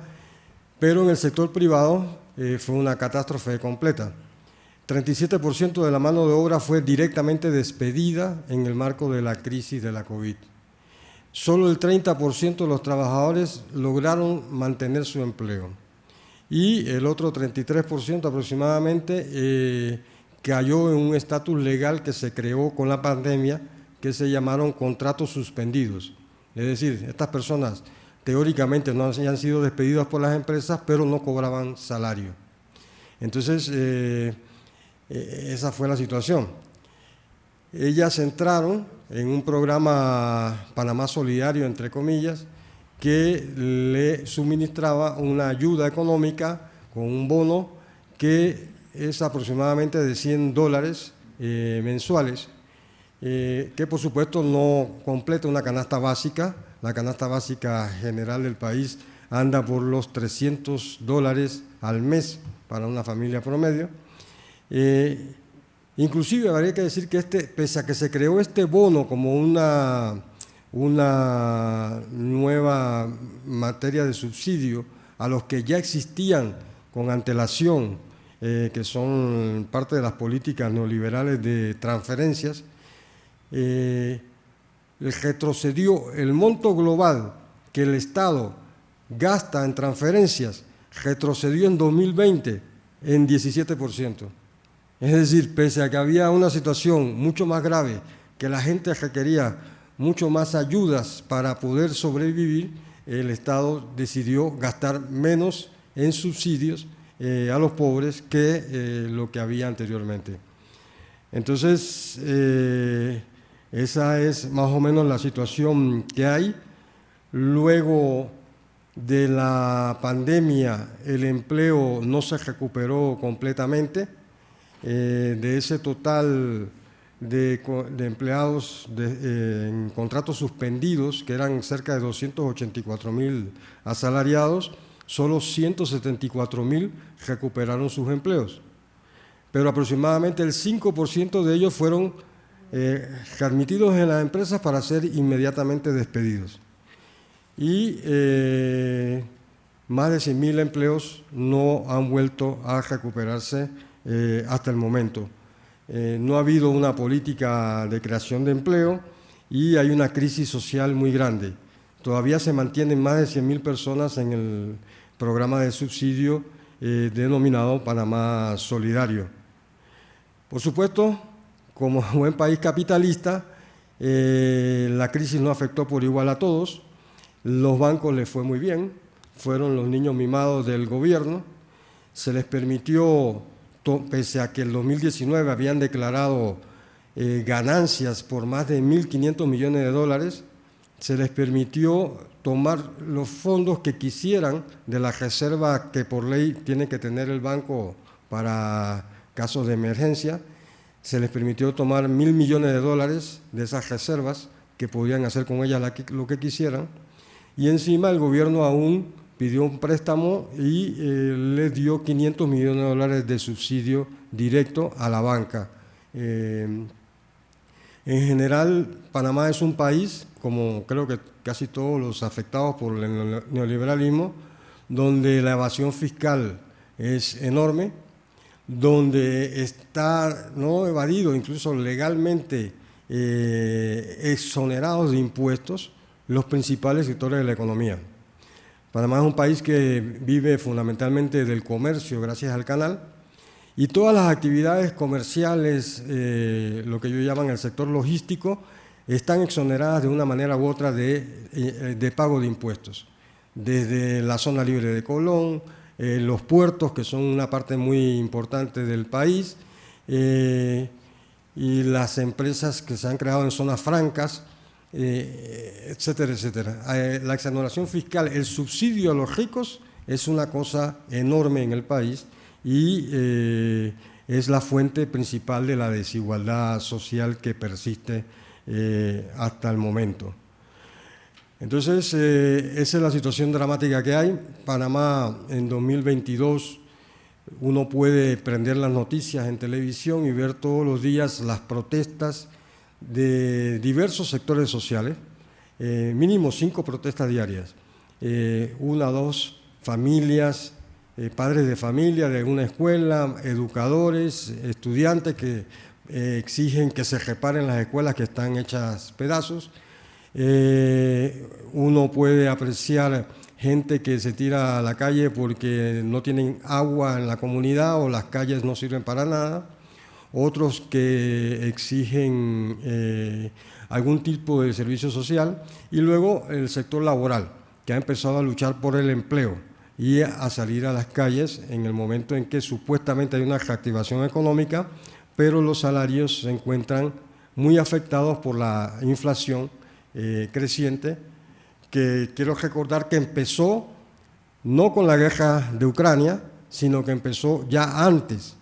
D: pero en el sector privado eh, fue una catástrofe completa. 37% de la mano de obra fue directamente despedida en el marco de la crisis de la COVID. Solo el 30% de los trabajadores lograron mantener su empleo y el otro 33% aproximadamente eh, cayó en un estatus legal que se creó con la pandemia que se llamaron contratos suspendidos. Es decir, estas personas teóricamente no han sido despedidas por las empresas, pero no cobraban salario. Entonces, eh, eh, esa fue la situación. Ellas entraron en un programa Panamá Solidario, entre comillas, que le suministraba una ayuda económica con un bono que es aproximadamente de 100 dólares eh, mensuales eh, que por supuesto no completa una canasta básica. La canasta básica general del país anda por los 300 dólares al mes para una familia promedio. Eh, inclusive habría que decir que este, pese a que se creó este bono como una, una nueva materia de subsidio a los que ya existían con antelación, eh, que son parte de las políticas neoliberales de transferencias, eh, retrocedió el monto global que el Estado gasta en transferencias, retrocedió en 2020 en 17%. Es decir, pese a que había una situación mucho más grave, que la gente requería mucho más ayudas para poder sobrevivir, el Estado decidió gastar menos en subsidios eh, a los pobres que eh, lo que había anteriormente. Entonces, eh, esa es más o menos la situación que hay. Luego de la pandemia, el empleo no se recuperó completamente. Eh, de ese total de, empleados eh, en contratos suspendidos, que eran cerca de 284 mil asalariados, solo 174 mil recuperaron sus empleos. Pero aproximadamente el 5% de ellos fueron eh, admitidos en las empresas para ser inmediatamente despedidos. Y eh, más de 100.000 empleos no han vuelto a recuperarse eh, hasta el momento. no ha habido una política de creación de empleo y hay una crisis social muy grande. Todavía se mantienen más de 100.000 personas en el programa de subsidio denominado Panamá Solidario. Por supuesto, como buen país capitalista, eh, la crisis no afectó por igual a todos. Los bancos les fue muy bien, fueron los niños mimados del gobierno. Se les permitió, pese a que en 2019 habían declarado eh, ganancias por más de 1.500 millones de dólares, se les permitió tomar los fondos que quisieran de la reserva que por ley tiene que tener el banco para casos de emergencia. Se les permitió tomar mil millones de dólares de esas reservas que podían hacer con ellas lo que quisieran. Y encima el gobierno aún pidió un préstamo y eh, le dio 500 millones de dólares de subsidio directo a la banca. Eh, en general, Panamá es un país, como creo que casi todos los afectados por el neoliberalismo, donde la evasión fiscal es enorme, donde está no evadido, incluso legalmente eh, exonerados de impuestos los principales sectores de la economía. Panamá es un país que vive fundamentalmente del comercio gracias al canal y todas las actividades comerciales, eh, lo que ellos llaman el sector logístico, están exoneradas de una manera u otra de, eh, pago de impuestos. desde la zona libre de Colón, eh, los puertos, que son una parte muy importante del país, y las empresas que se han creado en zonas francas, eh, etcétera, etcétera. la exoneración fiscal, el subsidio a los ricos es una cosa enorme en el país y es la fuente principal de la desigualdad social que persiste hasta el momento. Entonces, eh, esa es la situación dramática que hay. Panamá en 2022, uno puede prender las noticias en televisión y ver todos los días las protestas de diversos sectores sociales, eh, mínimo cinco protestas diarias, eh, una, dos familias, padres de familia de una escuela, educadores, estudiantes que exigen que se reparen las escuelas que están hechas pedazos, eh, uno puede apreciar gente que se tira a la calle porque no tienen agua en la comunidad o las calles no sirven para nada. Otros que exigen eh, algún tipo de servicio social. Y luego el sector laboral, que ha empezado a luchar por el empleo y a salir a las calles en el momento en que supuestamente hay una reactivación económica, pero los salarios se encuentran muy afectados por la inflación eh, creciente que quiero recordar que empezó no con la guerra de Ucrania, sino que empezó ya antes,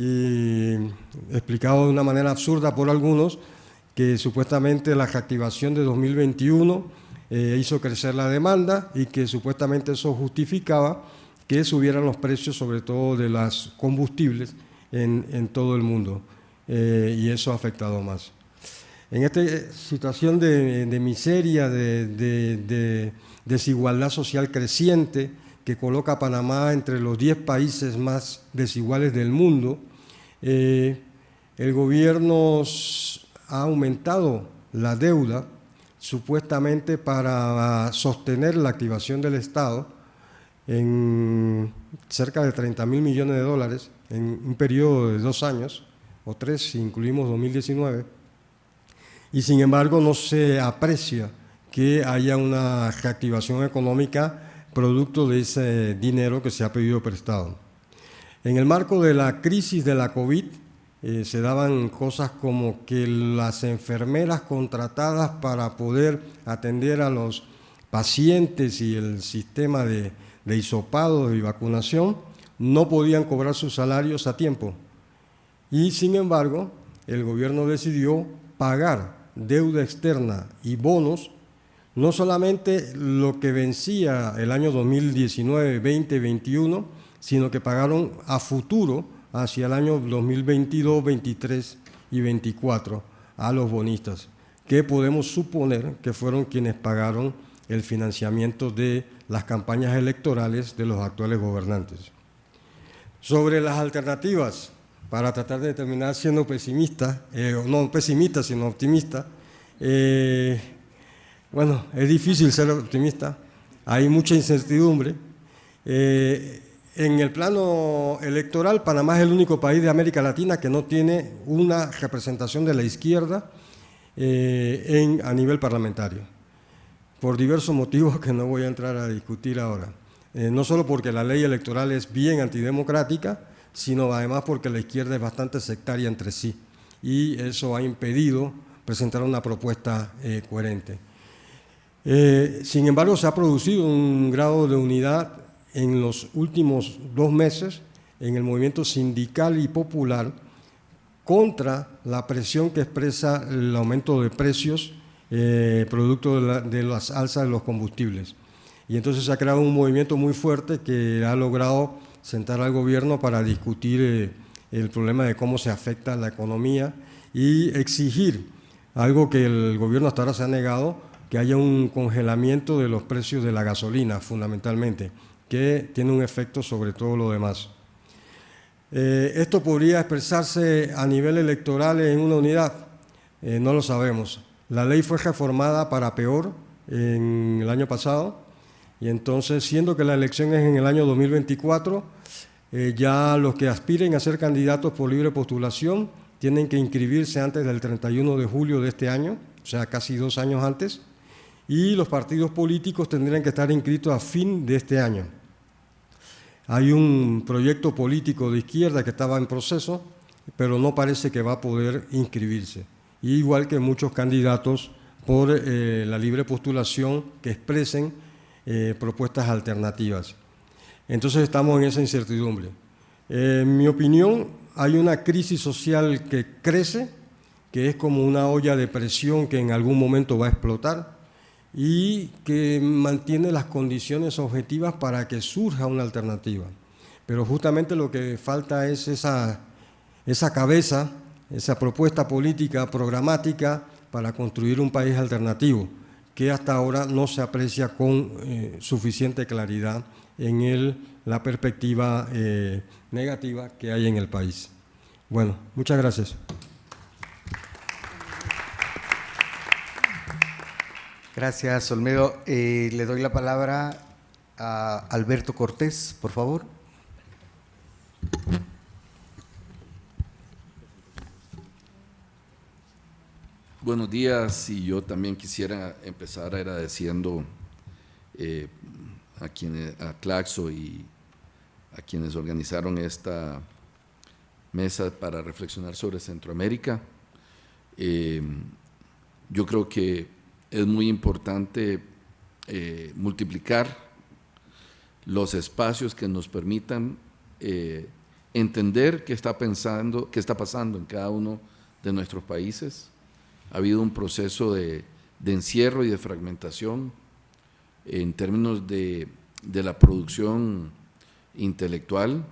D: y explicado de una manera absurda por algunos, que supuestamente la reactivación de 2021 eh, hizo crecer la demanda y que supuestamente eso justificaba que subieran los precios, sobre todo de los combustibles, en, todo el mundo, eh, y eso ha afectado más. En esta situación de, miseria, de, desigualdad social creciente, que coloca a Panamá entre los 10 países más desiguales del mundo, eh, el gobierno ha aumentado la deuda supuestamente para sostener la activación del Estado en cerca de 30 mil millones de dólares en un periodo de dos años, o tres si incluimos 2019 y sin embargo no se aprecia que haya una reactivación económica producto de ese dinero que se ha pedido prestado. En el marco de la crisis de la COVID eh, se daban cosas como que las enfermeras contratadas para poder atender a los pacientes y el sistema de, de y vacunación no podían cobrar sus salarios a tiempo. Y sin embargo, el gobierno decidió pagar deuda externa y bonos, no solamente lo que vencía el año 2019, 20, 21, sino que pagaron a futuro hacia el año 2022, 23 y 24 a los bonistas, que podemos suponer que fueron quienes pagaron el financiamiento de las campañas electorales de los actuales gobernantes. Sobre las alternativas, para tratar de terminar siendo pesimista, eh, no pesimista, sino optimista. Eh, bueno, es difícil ser optimista, hay mucha incertidumbre. Eh, en el plano electoral, Panamá es el único país de América Latina que no tiene una representación de la izquierda en, a nivel parlamentario, por diversos motivos que no voy a entrar a discutir ahora. no solo porque la ley electoral es bien antidemocrática, sino además porque la izquierda es bastante sectaria entre sí y eso ha impedido presentar una propuesta eh, coherente. Eh, sin embargo, se ha producido un grado de unidad en los últimos dos meses en el movimiento sindical y popular contra la presión que expresa el aumento de precios eh, producto de, de, las alzas de los combustibles. Y entonces se ha creado un movimiento muy fuerte que ha logrado sentar al gobierno para discutir eh, el problema de cómo se afecta la economía y exigir algo que el gobierno hasta ahora se ha negado, que haya un congelamiento de los precios de la gasolina, fundamentalmente, que tiene un efecto sobre todo lo demás. Eh, ¿Esto podría expresarse a nivel electoral en una unidad? Eh, no lo sabemos. La ley fue reformada para peor en el año pasado y entonces, siendo que la elección es en el año 2024, eh, ya los que aspiren a ser candidatos por libre postulación tienen que inscribirse antes del 31 de julio de este año, o sea, casi dos años antes, y los partidos políticos tendrían que estar inscritos a fin de este año. Hay un proyecto político de izquierda que estaba en proceso, pero no parece que va a poder inscribirse. igual que muchos candidatos por eh, la libre postulación que expresen eh, propuestas alternativas. Entonces estamos en esa incertidumbre. en mi opinión, hay una crisis social que crece, que es como una olla de presión que en algún momento va a explotar y que mantiene las condiciones objetivas para que surja una alternativa. Pero justamente lo que falta es esa, esa cabeza, esa propuesta política programática para construir un país alternativo, que hasta ahora no se aprecia con eh, suficiente claridad en el, la perspectiva eh, negativa que hay en el país. Bueno, muchas gracias.
A: Gracias, Olmedo. Eh, le doy la palabra a Alberto Cortés, por favor.
E: Buenos días y yo también quisiera empezar agradeciendo eh, a, quienes, a Claxo y a quienes organizaron esta mesa para reflexionar sobre Centroamérica. Eh, yo creo que es muy importante eh, multiplicar los espacios que nos permitan entender qué está pensando, qué está pasando en cada uno de nuestros países, ha habido un proceso de, encierro y de fragmentación en términos de, la producción intelectual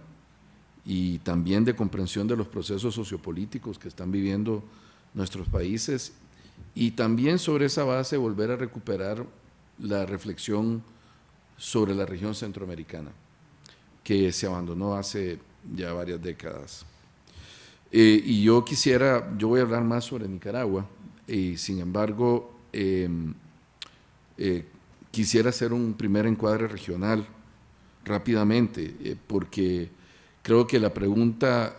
E: y también de comprensión de los procesos sociopolíticos que están viviendo nuestros países y también sobre esa base volver a recuperar la reflexión sobre la región centroamericana que se abandonó hace ya varias décadas. Eh, y yo quisiera, yo voy a hablar más sobre Nicaragua, y sin embargo, em, eh, quisiera hacer un primer encuadre regional rápidamente, eh, porque creo que la pregunta,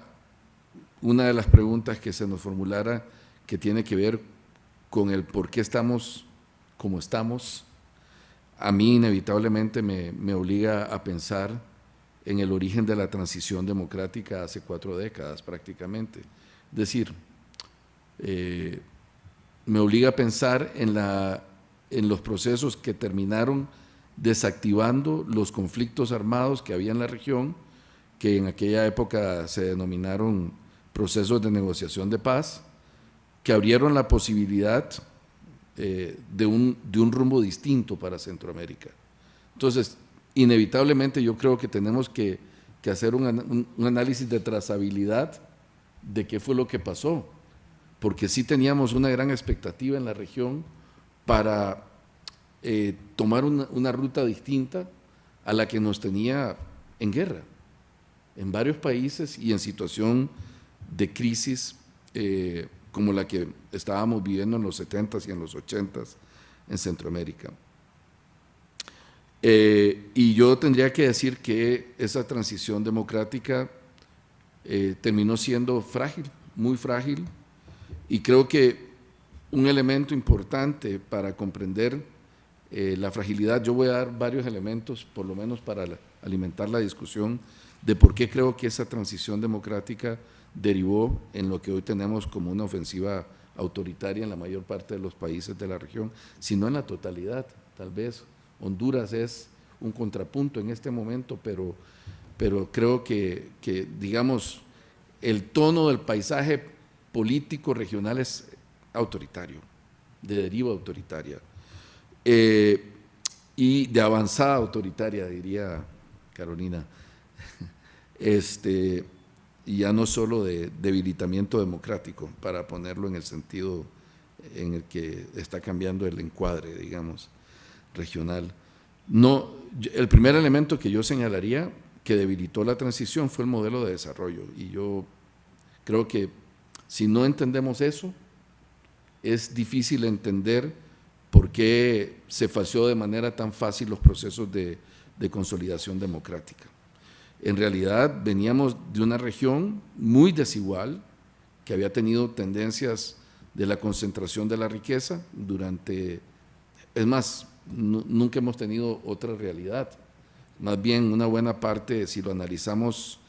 E: una de las preguntas que se nos formulara que tiene que ver con el por qué estamos como estamos, a mí inevitablemente me, obliga a pensar en el origen de la transición democrática hace cuatro décadas prácticamente. Es decir, eh, me obliga a pensar en, la, en los procesos que terminaron desactivando los conflictos armados que había en la región, que en aquella época se denominaron procesos de negociación de paz, que abrieron la posibilidad eh, de, un, de un rumbo distinto para Centroamérica. Entonces, inevitablemente yo creo que tenemos que, que hacer un, un, análisis de trazabilidad de qué fue lo que pasó porque sí teníamos una gran expectativa en la región para eh, tomar una, ruta distinta a la que nos tenía en guerra, en varios países y en situación de crisis eh, como la que estábamos viviendo en los 70s y en los 80s en Centroamérica. Eh, y yo tendría que decir que esa transición democrática terminó siendo frágil, muy frágil, y creo que un elemento importante para comprender eh, la fragilidad, yo voy a dar varios elementos, por lo menos para alimentar la discusión, de por qué creo que esa transición democrática derivó en lo que hoy tenemos como una ofensiva autoritaria en la mayor parte de los países de la región, sino en la totalidad, tal vez. Honduras es un contrapunto en este momento, pero, pero creo que, que digamos, el tono del paisaje político regional es autoritario, de deriva autoritaria, eh, y de avanzada autoritaria, diría Carolina, este, y ya no solo de debilitamiento democrático, para ponerlo en el sentido en el que está cambiando el encuadre, digamos, regional. No, el primer elemento que yo señalaría que debilitó la transición fue el modelo de desarrollo, y yo creo que si no entendemos eso, es difícil entender por qué se falseó de manera tan fácil los procesos de, consolidación democrática. En realidad veníamos de una región muy desigual, que había tenido tendencias de la concentración de la riqueza durante es más, nunca hemos tenido otra realidad. Más bien una buena parte, si lo analizamos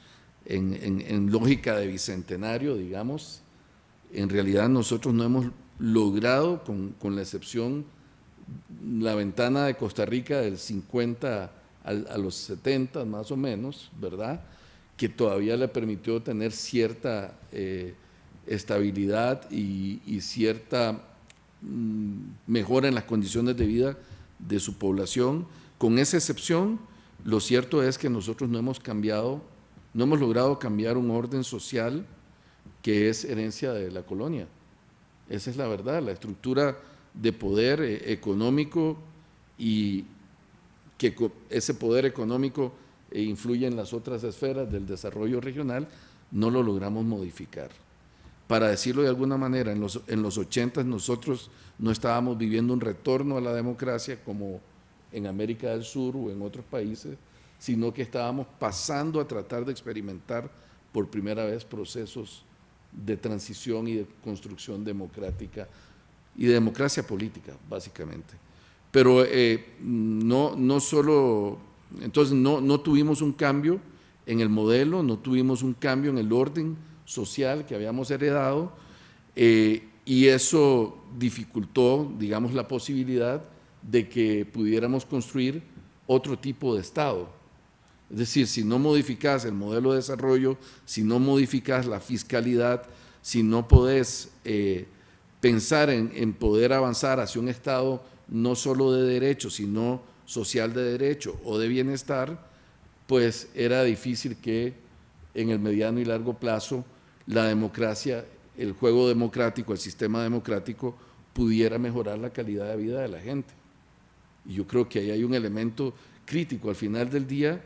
E: en, lógica de bicentenario, digamos, en realidad nosotros no hemos logrado, con, con la excepción, la ventana de Costa Rica del 50 a, los 70 más o menos, ¿verdad? Que todavía le permitió tener cierta eh, estabilidad y, cierta mm, mejora en las condiciones de vida de su población. Con esa excepción, lo cierto es que nosotros no hemos cambiado, no hemos logrado cambiar un orden social que es herencia de la colonia. Esa es la verdad, la estructura de poder eh, económico y, que ese poder económico eh, influye en las otras esferas del desarrollo regional, no lo logramos modificar. Para decirlo de alguna manera, en los, en los 80 nosotros no estábamos viviendo un retorno a la democracia como en América del Sur o en otros países, sino que estábamos pasando a tratar de experimentar por primera vez procesos de transición y de construcción democrática y de democracia política, básicamente. Pero eh, no, no solo, entonces no, no tuvimos un cambio en el modelo, no tuvimos un cambio en el orden social que habíamos heredado eh, y eso dificultó, digamos, la posibilidad de que pudiéramos construir otro tipo de Estado. Es decir, si no modificas el modelo de desarrollo, si no modificas la fiscalidad, si no podés eh, pensar en, en poder avanzar hacia un Estado no solo de derecho, sino social de derecho o de bienestar, pues era difícil que en el mediano y largo plazo la democracia, el juego democrático, el sistema democrático pudiera mejorar la calidad de vida de la gente. Y yo creo que ahí hay un elemento crítico. Al final del día,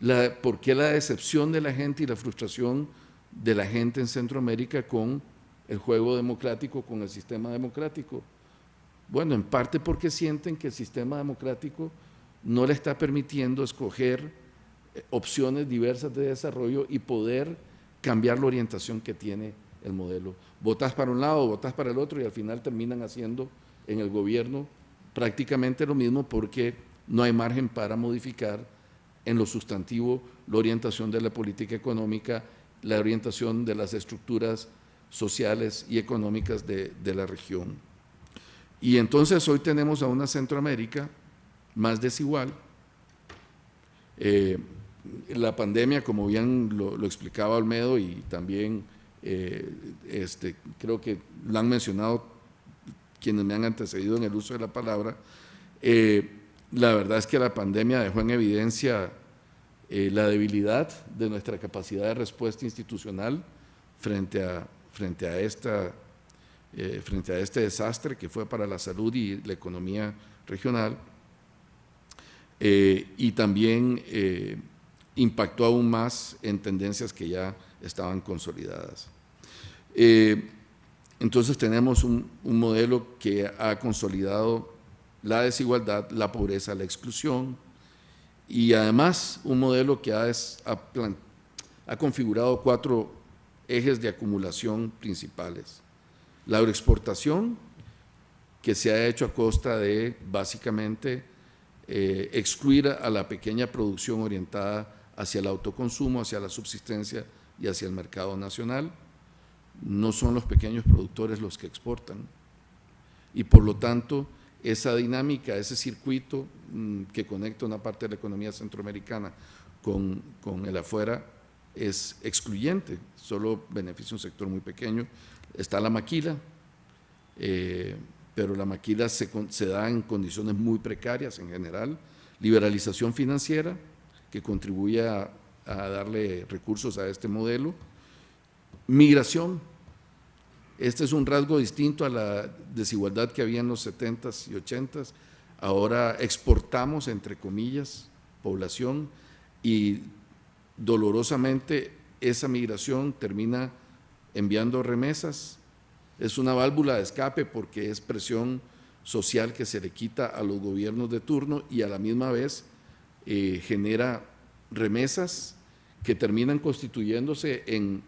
E: la, ¿por qué la decepción de la gente y la frustración de la gente en Centroamérica con el juego democrático, con el sistema democrático? Bueno, en parte porque sienten que el sistema democrático no le está permitiendo escoger eh, opciones diversas de desarrollo y poder cambiar la orientación que tiene el modelo. Votas para un lado, votas para el otro y al final terminan haciendo en el gobierno prácticamente lo mismo porque no hay margen para modificar en lo sustantivo la orientación de la política económica, la orientación de las estructuras sociales y económicas de, de la región. Y entonces hoy tenemos a una Centroamérica más desigual. Eh, la pandemia, como bien lo, explicaba Olmedo y también eh, este, creo que lo han mencionado quienes me han antecedido en el uso de la palabra, eh, la verdad es que la pandemia dejó en evidencia la debilidad de nuestra capacidad de respuesta institucional frente a, frente a esta eh, frente a este desastre que fue para la salud y la economía regional eh, y también eh, impactó aún más en tendencias que ya estaban consolidadas. entonces tenemos un, modelo que ha consolidado la desigualdad, la pobreza, la exclusión y además un modelo que ha, ha configurado cuatro ejes de acumulación principales la agroexportación, que se ha hecho a costa de básicamente eh, excluir a la pequeña producción orientada hacia el autoconsumo, hacia la subsistencia y hacia el mercado nacional. No son los pequeños productores los que exportan. Y por lo tanto, esa dinámica, ese circuito mm, que conecta una parte de la economía centroamericana con, con el afuera es excluyente, solo beneficia un sector muy pequeño está la maquila, eh, pero la maquila se, da en condiciones muy precarias en general, liberalización financiera, que contribuye a, darle recursos a este modelo, migración, este es un rasgo distinto a la desigualdad que había en los 70s y 80s, ahora exportamos, entre comillas, población y dolorosamente esa migración termina enviando remesas. Es una válvula de escape porque es presión social que se le quita a los gobiernos de turno y a la misma vez eh, genera remesas que terminan constituyéndose en,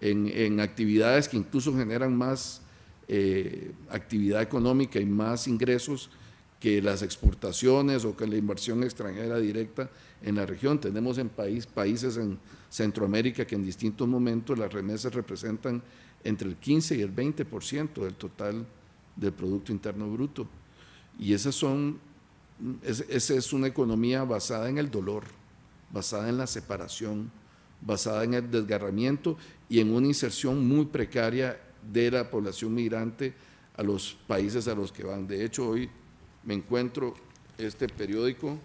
E: en, actividades que incluso generan más eh, actividad económica y más ingresos que las exportaciones o que la inversión extranjera directa en la región. Tenemos en país, países en Centroamérica que en distintos momentos las remesas representan entre el 15 y el 20% del total del Producto Interno Bruto. Y esas son, esa es una economía basada en el dolor, basada en la separación, basada en el desgarramiento y en una inserción muy precaria de la población migrante a los países a los que van. De hecho, hoy me encuentro este periódico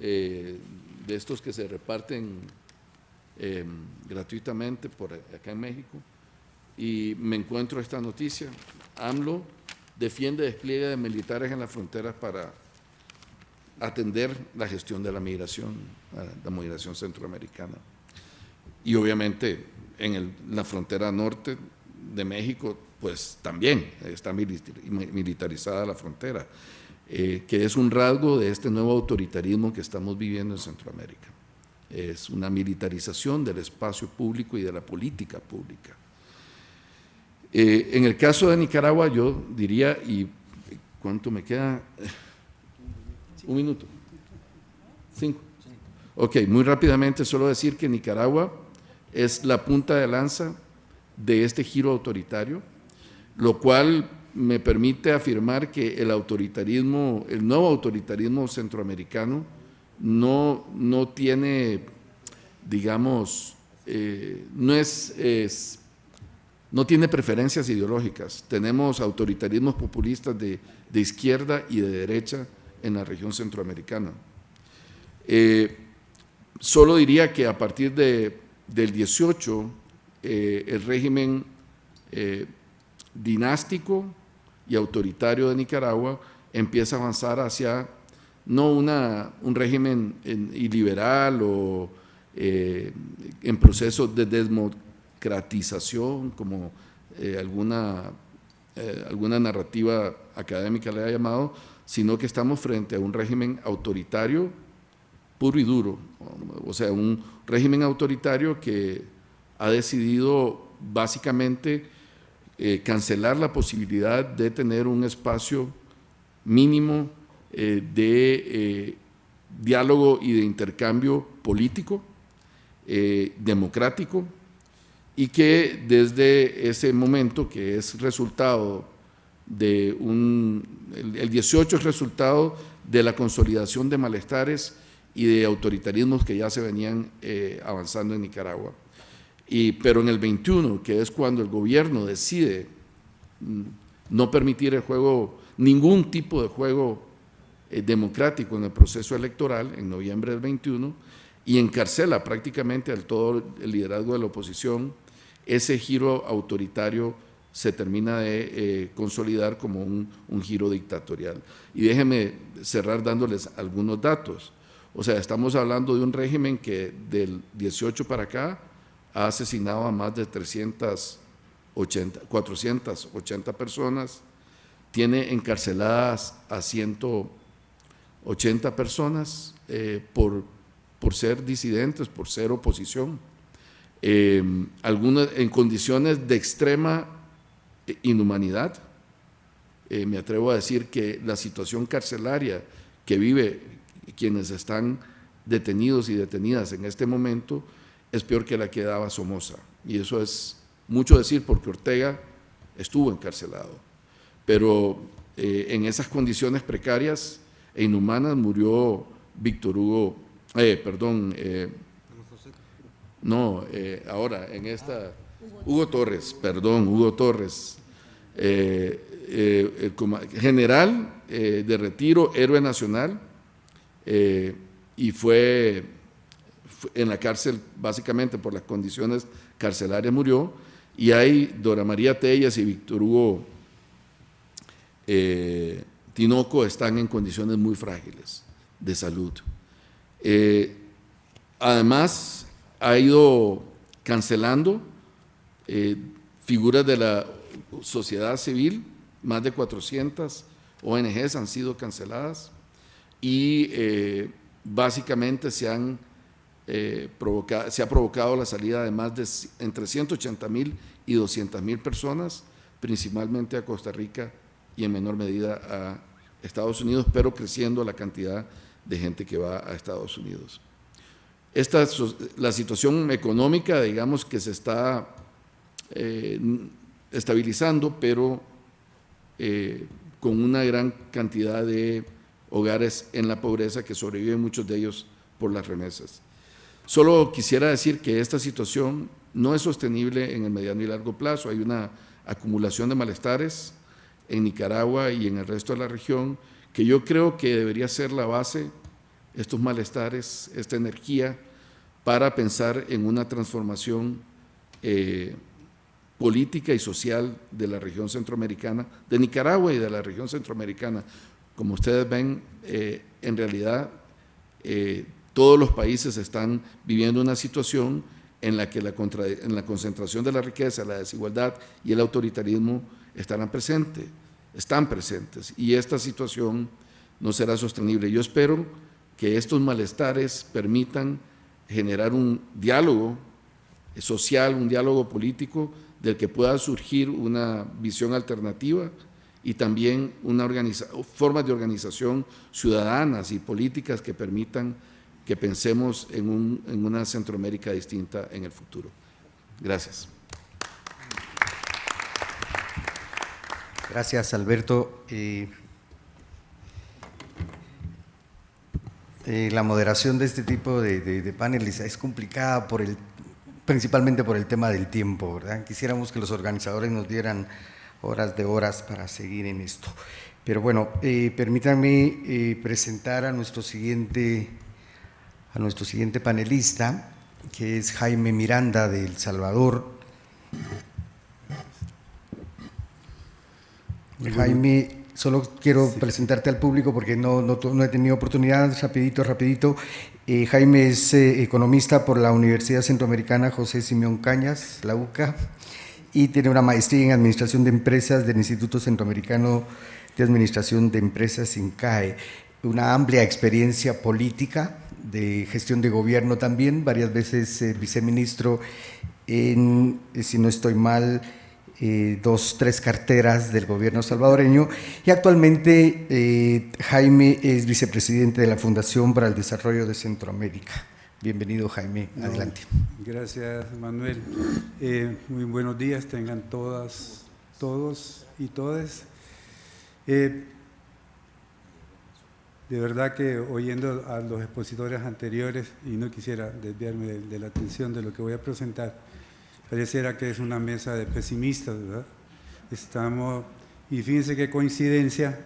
E: eh, de estos que se reparten em, gratuitamente por acá en México y me encuentro esta noticia. AMLO defiende despliegue de militares en las fronteras para atender la gestión de la migración, la migración centroamericana. Y obviamente en la frontera norte de México, pues también está militarizada la frontera, eh, que es un rasgo de este nuevo autoritarismo que estamos viviendo en Centroamérica. Es una militarización del espacio público y de la política pública. Eh, en el caso de Nicaragua, yo diría, y ¿cuánto me queda? Un minuto. Cinco. Ok, muy rápidamente solo decir que Nicaragua es la punta de lanza de este giro autoritario, lo cual me permite afirmar que el autoritarismo, el nuevo autoritarismo centroamericano no, no tiene, digamos, eh, no es, no tiene preferencias ideológicas. Tenemos autoritarismos populistas de, de izquierda y de derecha en la región centroamericana. Eh, solo diría que a partir de, del 18, eh, el régimen dinástico y autoritario de Nicaragua empieza a avanzar hacia no una, un régimen iliberal o en proceso de democratización, como alguna, alguna narrativa académica le ha llamado, sino que estamos frente a un régimen autoritario puro y duro, o sea, un régimen autoritario que ha decidido básicamente eh, cancelar la posibilidad de tener un espacio mínimo eh, de eh, diálogo y de intercambio político, democrático, y que desde ese momento, que es resultado de un, el, 18 es resultado de la consolidación de malestares y de autoritarismos que ya se venían avanzando en Nicaragua. Y, pero en el 21, que es cuando el gobierno decide mm, no permitir el juego, ningún tipo de juego eh, democrático en el proceso electoral, en noviembre del 21, y encarcela prácticamente al todo el liderazgo de la oposición, ese giro autoritario se termina de eh, consolidar como un, giro dictatorial. Y déjenme cerrar dándoles algunos datos. O sea, estamos hablando de un régimen que del 18 para acá ha asesinado a más de 380, 480 personas, tiene encarceladas a 180 personas eh, por, por ser disidentes, por ser oposición, eh, algunas en condiciones de extrema inhumanidad. Eh, me atrevo a decir que la situación carcelaria que vive quienes están detenidos y detenidas en este momento es peor que la que daba Somoza. Y eso es mucho decir porque Ortega estuvo encarcelado. Pero eh, en esas condiciones precarias e inhumanas murió Víctor Hugo, eh, perdón, no, ahora en esta Hugo Torres, perdón, Hugo Torres, eh, eh, general eh, de retiro, héroe nacional, y fue, en la cárcel básicamente por las condiciones carcelarias murió, y hay Dora María Tellas y Víctor Hugo Tinoco están en condiciones muy frágiles de salud. además, ha ido cancelando eh, figuras de la sociedad civil, más de 400 ONGs han sido canceladas y eh, básicamente se, han, eh, se ha provocado la salida de más de entre 180 mil y 200 mil personas principalmente a Costa Rica y en menor medida a Estados Unidos, pero creciendo la cantidad de gente que va a Estados Unidos. Esta, la situación económica, digamos, que se está eh, estabilizando, pero eh, con una gran cantidad de hogares en la pobreza que sobreviven muchos de ellos por las remesas. Solo quisiera decir que esta situación no es sostenible en el mediano y largo plazo. Hay una acumulación de malestares en Nicaragua y en el resto de la región que yo creo que debería ser la base, estos malestares, esta energía, para pensar en una transformación eh, política y social de la región centroamericana, de Nicaragua y de la región centroamericana. Como ustedes ven, eh, en realidad eh, todos los países están viviendo una situación en la que la, en la concentración de la riqueza, la desigualdad y el autoritarismo estarán presentes, están presentes, y esta situación no será sostenible. Yo espero que estos malestares permitan generar un diálogo social, un diálogo político del que pueda surgir una visión alternativa y también una formas de organización ciudadanas y políticas que permitan que pensemos en, una Centroamérica distinta en el futuro. Gracias.
A: Gracias, Alberto. Eh, eh, la moderación de este tipo de, paneles es complicada por el, principalmente por el tema del tiempo, ¿verdad? Quisiéramos que los organizadores nos dieran horas de horas para seguir en esto. Pero bueno, eh, permítanme presentar a nuestro siguiente a nuestro siguiente panelista, que es Jaime Miranda de El Salvador. Jaime, solo quiero presentarte al público porque no, no, he tenido oportunidad, rapidito, rapidito. Eh, Jaime es eh, economista por la Universidad Centroamericana José Simeón Cañas, la UCA, y tiene una maestría en Administración de Empresas del Instituto Centroamericano de Administración de Empresas, INCAE. Una amplia experiencia política, de gestión de gobierno también, varias veces eh, viceministro en, eh, si no estoy mal, eh, dos, tres carteras del gobierno salvadoreño y actualmente Jaime es vicepresidente de la Fundación para el Desarrollo de Centroamérica. Bienvenido Jaime, adelante.
F: Gracias Manuel. muy buenos días, tengan todas, todos y todas. De verdad que oyendo a los expositores anteriores, y no quisiera desviarme de, la atención de lo que voy a presentar, pareciera que es una mesa de pesimistas, ¿verdad? Estamos, y fíjense qué coincidencia,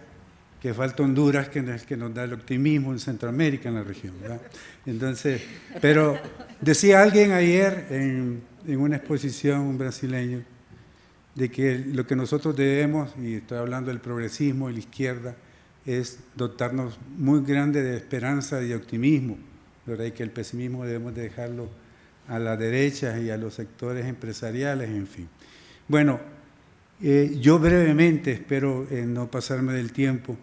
F: que falta Honduras, que, que nos da el optimismo en Centroamérica, en la región, ¿verdad? Entonces, pero decía alguien ayer en, en una exposición, un brasileño, de que lo que nosotros debemos, y estoy hablando del progresismo y la izquierda, es dotarnos muy grande de esperanza y optimismo, ¿verdad? y que el pesimismo debemos dejarlo a la derecha y a los sectores empresariales, en fin. Bueno, eh, yo brevemente, espero eh, no pasarme del tiempo,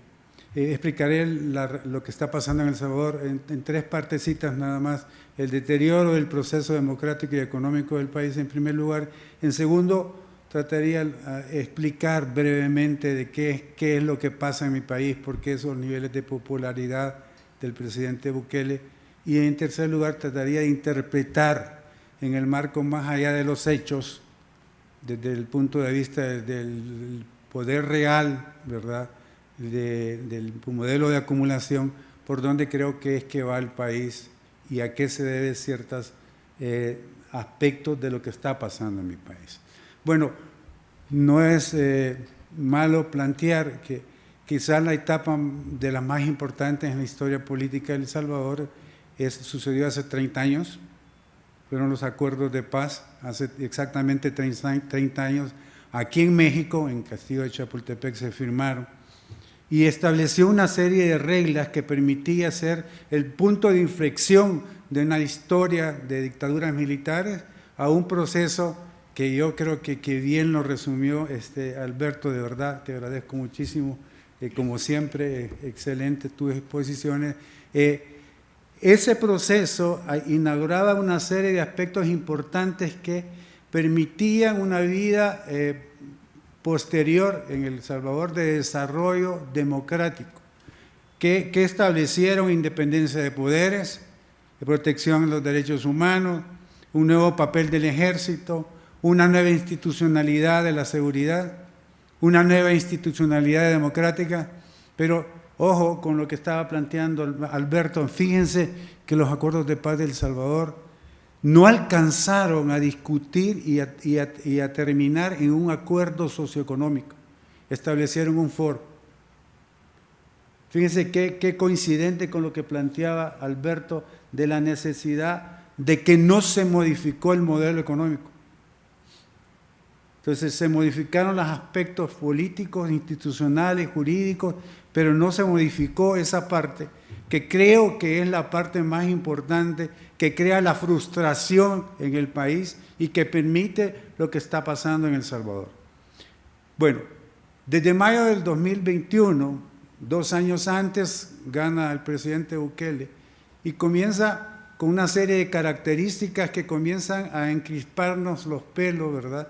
F: eh, explicaré lo que está pasando en El Salvador en, en, tres partecitas nada más. El deterioro del proceso democrático y económico del país en primer lugar. En segundo, trataría de explicar brevemente de qué, qué es lo que pasa en mi país, por qué esos niveles de popularidad del presidente Bukele, y en tercer lugar trataría de interpretar en el marco más allá de los hechos, desde el punto de vista del poder real, ¿verdad?, del modelo de acumulación, por dónde creo que es que va el país y a qué se debe ciertos eh, aspectos de lo que está pasando en mi país. Bueno, no es eh, malo plantear que quizás la etapa de las más importantes en la historia política de El Salvador es, sucedió hace 30 años, fueron los acuerdos de paz, hace exactamente 30 años, aquí en México, en Castillo de Chapultepec, se firmaron y estableció una serie de reglas que permitía ser el punto de inflexión de una historia de dictaduras militares a un proceso que yo creo que, que bien lo resumió este Alberto, de verdad, te agradezco muchísimo, eh, como siempre, eh, excelente tus exposiciones. Eh, ese proceso ah, inauguraba una serie de aspectos importantes que permitían una vida posterior en El Salvador de desarrollo democrático, que, que establecieron independencia de poderes, de protección de los derechos humanos, un nuevo papel del ejército, una nueva institucionalidad de la seguridad, una nueva institucionalidad democrática, pero ojo con lo que estaba planteando Alberto, fíjense que los acuerdos de paz del Salvador no alcanzaron a discutir y a, terminar en un acuerdo socioeconómico, establecieron un foro. Fíjense qué coincidente con lo que planteaba Alberto de la necesidad de que no se modificó el modelo económico. Entonces se modificaron los aspectos políticos, institucionales, jurídicos, pero no se modificó esa parte que creo que es la parte más importante, que crea la frustración en el país y que permite lo que está pasando en El Salvador. Bueno, desde mayo del 2021, dos años antes, gana el presidente Bukele y comienza con una serie de características que comienzan a encrisparnos los pelos, ¿verdad?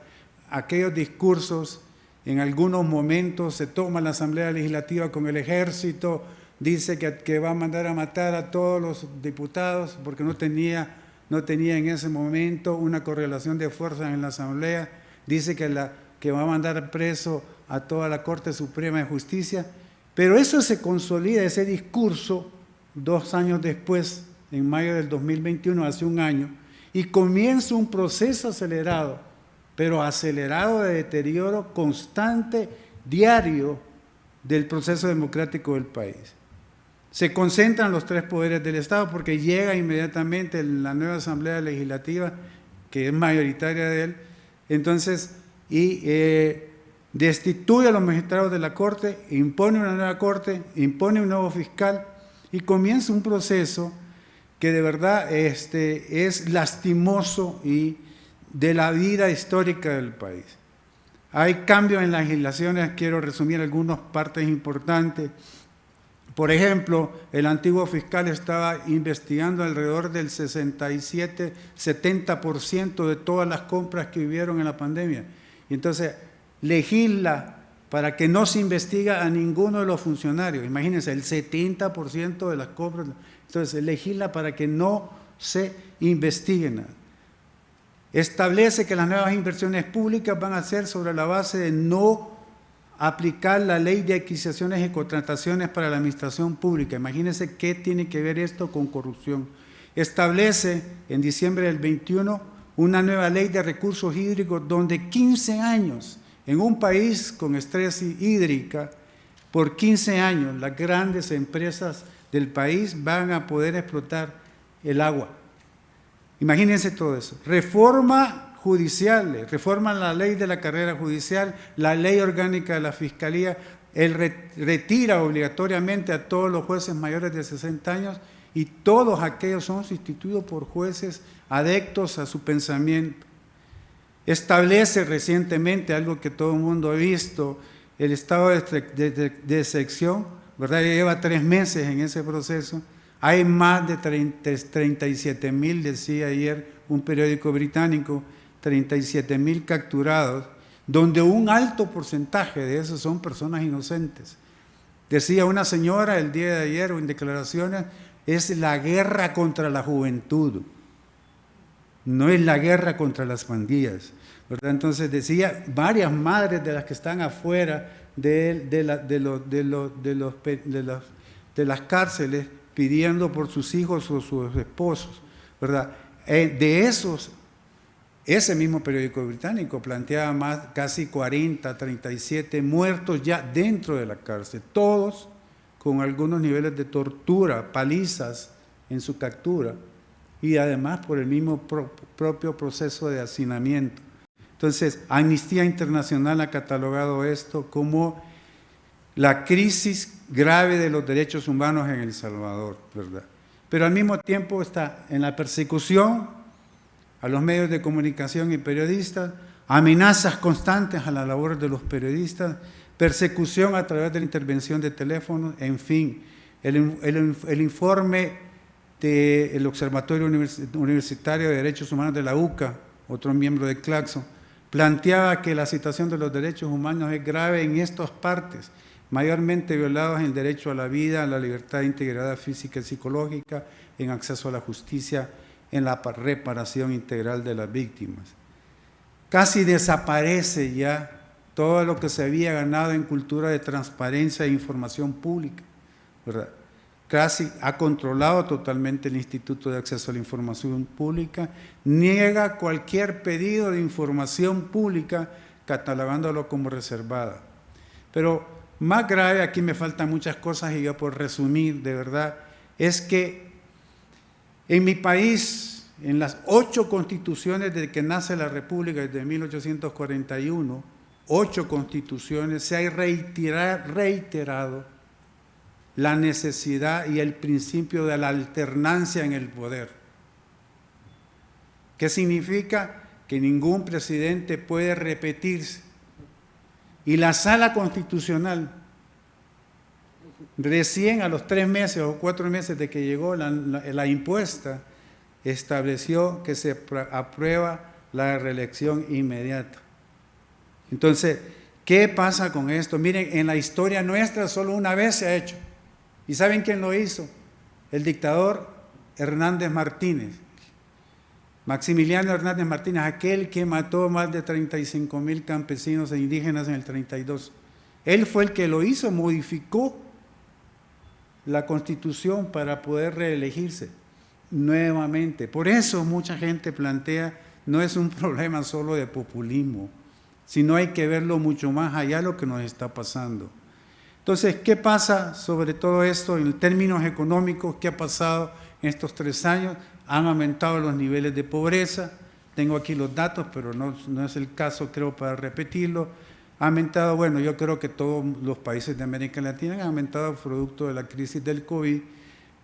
F: Aquellos discursos, en algunos momentos se toma la Asamblea Legislativa con el ejército, dice que, va a mandar a matar a todos los diputados porque no tenía, no tenía en ese momento una correlación de fuerzas en la Asamblea, dice que, la, que va a mandar preso a toda la Corte Suprema de Justicia, pero eso se consolida, ese discurso, dos años después en mayo del 2021, hace un año, y comienza un proceso acelerado, pero acelerado de deterioro constante, diario, del proceso democrático del país. Se concentran los tres poderes del Estado porque llega inmediatamente la nueva Asamblea Legislativa, que es mayoritaria de él, entonces, y eh, destituye a los magistrados de la Corte, impone una nueva Corte, impone un nuevo fiscal, y comienza un proceso que de verdad este, es lastimoso y de la vida histórica del país. Hay cambios en las legislaciones, quiero resumir algunas partes importantes. Por ejemplo, el antiguo fiscal estaba investigando alrededor del 67-70% de todas las compras que vivieron en la pandemia. Y entonces legisla para que no se investiga a ninguno de los funcionarios. Imagínense, el 70% de las compras. Entonces, legisla para que no se investigue nada. Establece que las nuevas inversiones públicas van a ser sobre la base de no aplicar la ley de adquisiciones y contrataciones para la administración pública. Imagínense qué tiene que ver esto con corrupción. Establece en diciembre del 21 una nueva ley de recursos hídricos donde 15 años en un país con estrés hídrica, por 15 años las grandes empresas del país van a poder explotar el agua. Imagínense todo eso. Reforma judicial, reforma la ley de la carrera judicial, la ley orgánica de la Fiscalía, él retira obligatoriamente a todos los jueces mayores de 60 años y todos aquellos son sustituidos por jueces adeptos a su pensamiento. Establece recientemente algo que todo el mundo ha visto, el estado de, de, sección ¿verdad? lleva tres meses en ese proceso. Hay más de 37 mil, decía ayer un periódico británico, 37 mil capturados, donde un alto porcentaje de esos son personas inocentes. Decía una señora el día de ayer en declaraciones, es la guerra contra la juventud, no es la guerra contra las pandillas. Entonces decía, varias madres de las que están afuera de, las cárceles pidiendo por sus hijos o sus esposos, ¿verdad? Eh, de esos, ese mismo periódico británico planteaba más, casi 40, 37 muertos ya dentro de la cárcel, todos con algunos niveles de tortura, palizas en su captura y además por el mismo propio proceso de hacinamiento. Entonces, Amnistía Internacional ha catalogado esto como la crisis grave de los derechos humanos en El Salvador, ¿verdad? Pero al mismo tiempo está en la persecución a los medios de comunicación y periodistas, amenazas constantes a la labor de los periodistas, persecución a través de la intervención de teléfonos, en fin, el, informe del Observatorio Universitario de Derechos Humanos de la UCA, otro miembro de Claxo, planteaba que la situación de los derechos humanos es grave en estas partes, mayormente violados en el derecho a la vida, a la libertad, integridad física y psicológica, en acceso a la justicia, en la reparación integral de las víctimas. Casi desaparece ya todo lo que se había ganado en cultura de transparencia e información pública. Casi ha controlado totalmente el Instituto de Acceso a la Información Pública, niega cualquier pedido de información pública catalogándolo como reservada. Pero más grave, aquí me faltan muchas cosas y yo por resumir, de verdad, es que en mi país, en las ocho constituciones desde que nace la República, desde 1841, ocho constituciones, se ha reiterado la necesidad y el principio de la alternancia en el poder. ¿Qué significa? Que ningún presidente puede repetirse y la sala constitucional, recién a los tres meses o cuatro meses de que llegó la, impuesta, estableció que se aprueba la reelección inmediata. Entonces, ¿qué pasa con esto? Miren, en la historia nuestra solo una vez se ha hecho. ¿Y saben quién lo hizo? El dictador Hernández Martínez. Maximiliano Hernández Martínez, aquel que mató más de 35 mil campesinos e indígenas en el 32. Él fue el que lo hizo, modificó la constitución para poder reelegirse nuevamente. Por eso mucha gente plantea, no es un problema solo de populismo, sino hay que verlo mucho más allá de lo que nos está pasando. Entonces, ¿qué pasa sobre todo esto en términos económicos? ¿Qué ha pasado en estos tres años? Han aumentado los niveles de pobreza, tengo aquí los datos, pero no, es el caso, creo, para repetirlo, ha aumentado, bueno, yo creo que todos los países de América Latina han aumentado producto de la crisis del COVID,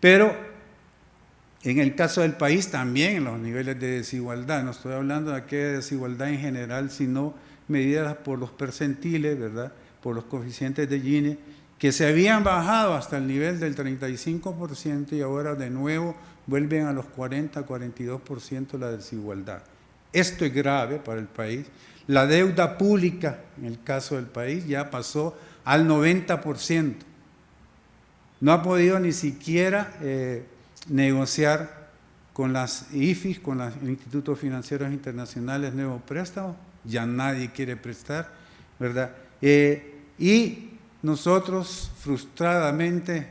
F: pero en el caso del país también los niveles de desigualdad, no estoy hablando de aquella desigualdad en general, sino medidas por los percentiles, ¿verdad?, por los coeficientes de Gini, que se habían bajado hasta el nivel del 35% y ahora de nuevo vuelven a los 40, 42% la desigualdad. Esto es grave para el país. La deuda pública, en el caso del país, ya pasó al 90%. No ha podido ni siquiera eh, negociar con las IFIs, con los Institutos Financieros Internacionales, nuevos préstamos. Ya nadie quiere prestar, ¿verdad? Eh, y nosotros, frustradamente,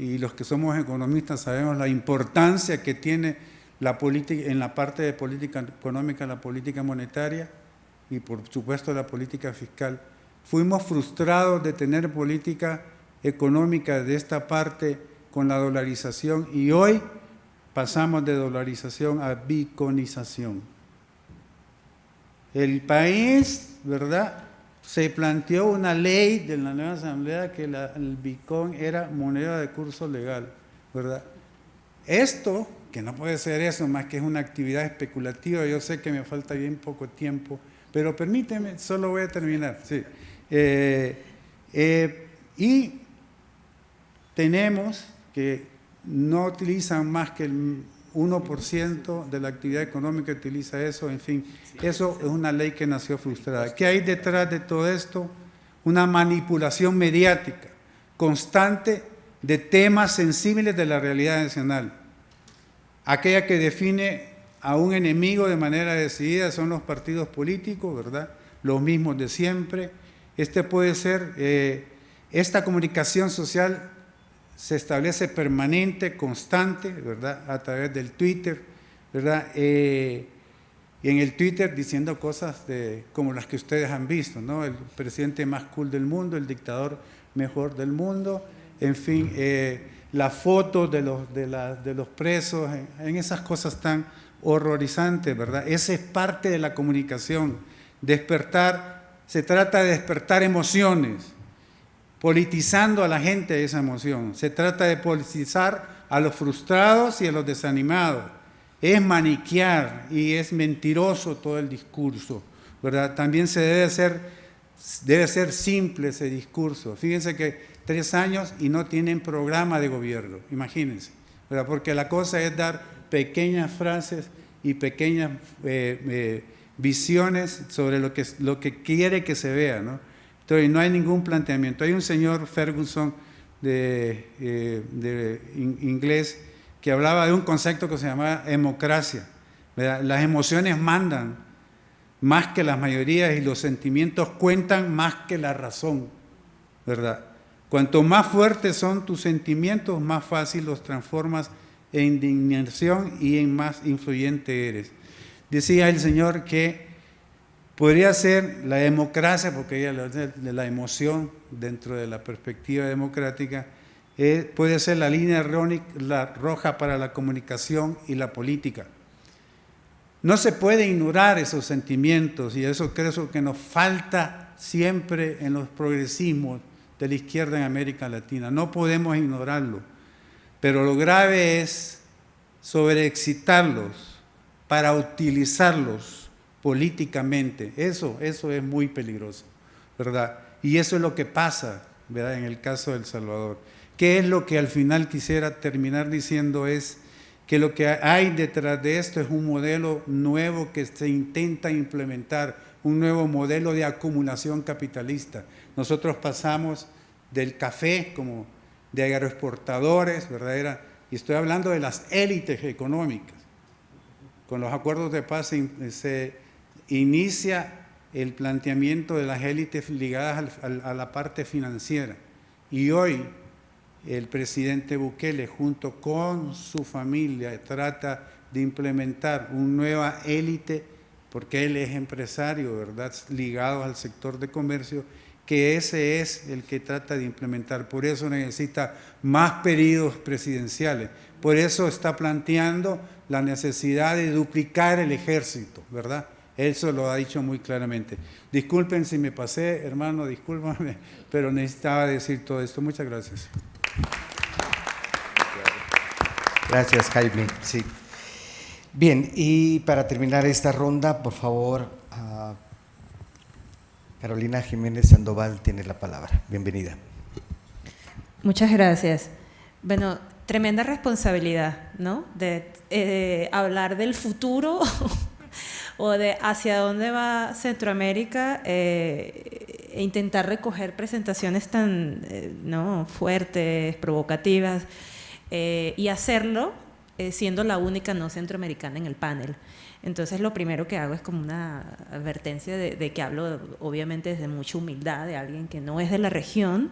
F: y los que somos economistas sabemos la importancia que tiene la política, en la parte de política económica, la política monetaria y por supuesto la política fiscal. Fuimos frustrados de tener política económica de esta parte con la dolarización y hoy pasamos de dolarización a biconización. El país, ¿verdad?, se planteó una ley de la nueva asamblea que el Bitcoin era moneda de curso legal, ¿verdad? Esto, que no puede ser eso, más que es una actividad especulativa, yo sé que me falta bien poco tiempo, pero permíteme, solo voy a terminar, sí. Eh, eh, y tenemos que no utilizan más que el 1% de la actividad económica utiliza eso, en fin, eso es una ley que nació frustrada. ¿Qué hay detrás de todo esto? Una manipulación mediática constante de temas sensibles de la realidad nacional. Aquella que define a un enemigo de manera decidida son los partidos políticos, ¿verdad? Los mismos de siempre. Este puede ser, eh, esta comunicación social se establece permanente, constante, ¿verdad? A través del Twitter, ¿verdad? Eh, y en el Twitter diciendo cosas de, como las que ustedes han visto, ¿no? El presidente más cool del mundo, el dictador mejor del mundo, en fin, eh, la foto de los, de, de los presos, en, esas cosas tan horrorizantes, ¿verdad? Esa es parte de la comunicación. Despertar, se trata de despertar emociones, politizando a la gente esa emoción. Se trata de politizar a los frustrados y a los desanimados. Es maniquear y es mentiroso todo el discurso, ¿verdad? También se debe ser, debe ser simple ese discurso. Fíjense que tres años y no tienen programa de gobierno, imagínense, Porque la cosa es dar pequeñas frases y pequeñas eh, eh, visiones sobre lo que, lo que quiere que se vea, ¿no? Entonces no hay ningún planteamiento. Hay un señor Ferguson de, eh, inglés que hablaba de un concepto que se llamaba democracia. Las emociones mandan más que las mayorías y los sentimientos cuentan más que la razón, ¿verdad? Cuanto más fuertes son tus sentimientos, más fácil los transformas en indignación y en más influyente eres. Decía el Señor que podría ser la democracia, porque ella de la emoción dentro de la perspectiva democrática, eh, puede ser la línea roja para la comunicación y la política. No se puede ignorar esos sentimientos y eso creo que nos falta siempre en los progresismos de la izquierda en América Latina. No podemos ignorarlo, pero lo grave es sobreexcitarlos para utilizarlos políticamente. Eso, eso es muy peligroso, ¿verdad? Y eso es lo que pasa, ¿verdad? En el caso de El Salvador. ¿Qué es lo que al final quisiera terminar diciendo? Es que lo que hay detrás de esto es un modelo nuevo que se intenta implementar, un nuevo modelo de acumulación capitalista. Nosotros pasamos del café como de agroexportadores, ¿verdad? y estoy hablando de las élites económicas. Con los acuerdos de paz se, inicia el planteamiento de las élites ligadas a la parte financiera. Y hoy el presidente Bukele junto con su familia trata de implementar una nueva élite, porque él es empresario, ¿verdad?, ligado al sector de comercio, que ese es el que trata de implementar. Por eso necesita más periodos presidenciales. Por eso está planteando la necesidad de duplicar el ejército, ¿verdad? Eso lo ha dicho muy claramente. Disculpen si me pasé, hermano, discúlpame, pero necesitaba decir todo esto. Muchas gracias.
A: Gracias, Jaime. Sí. Bien, y para terminar esta ronda, por favor, Carolina Jiménez Sandoval tiene la palabra. Bienvenida.
G: Muchas gracias. Bueno, tremenda responsabilidad, ¿no? De eh, hablar del futuro o de hacia dónde va Centroamérica eh, e intentar recoger presentaciones tan eh, ¿no? fuertes, provocativas, eh, y hacerlo siendo la única no centroamericana en el panel. Entonces lo primero que hago es como una advertencia de, que hablo obviamente desde mucha humildad de alguien que no es de la región,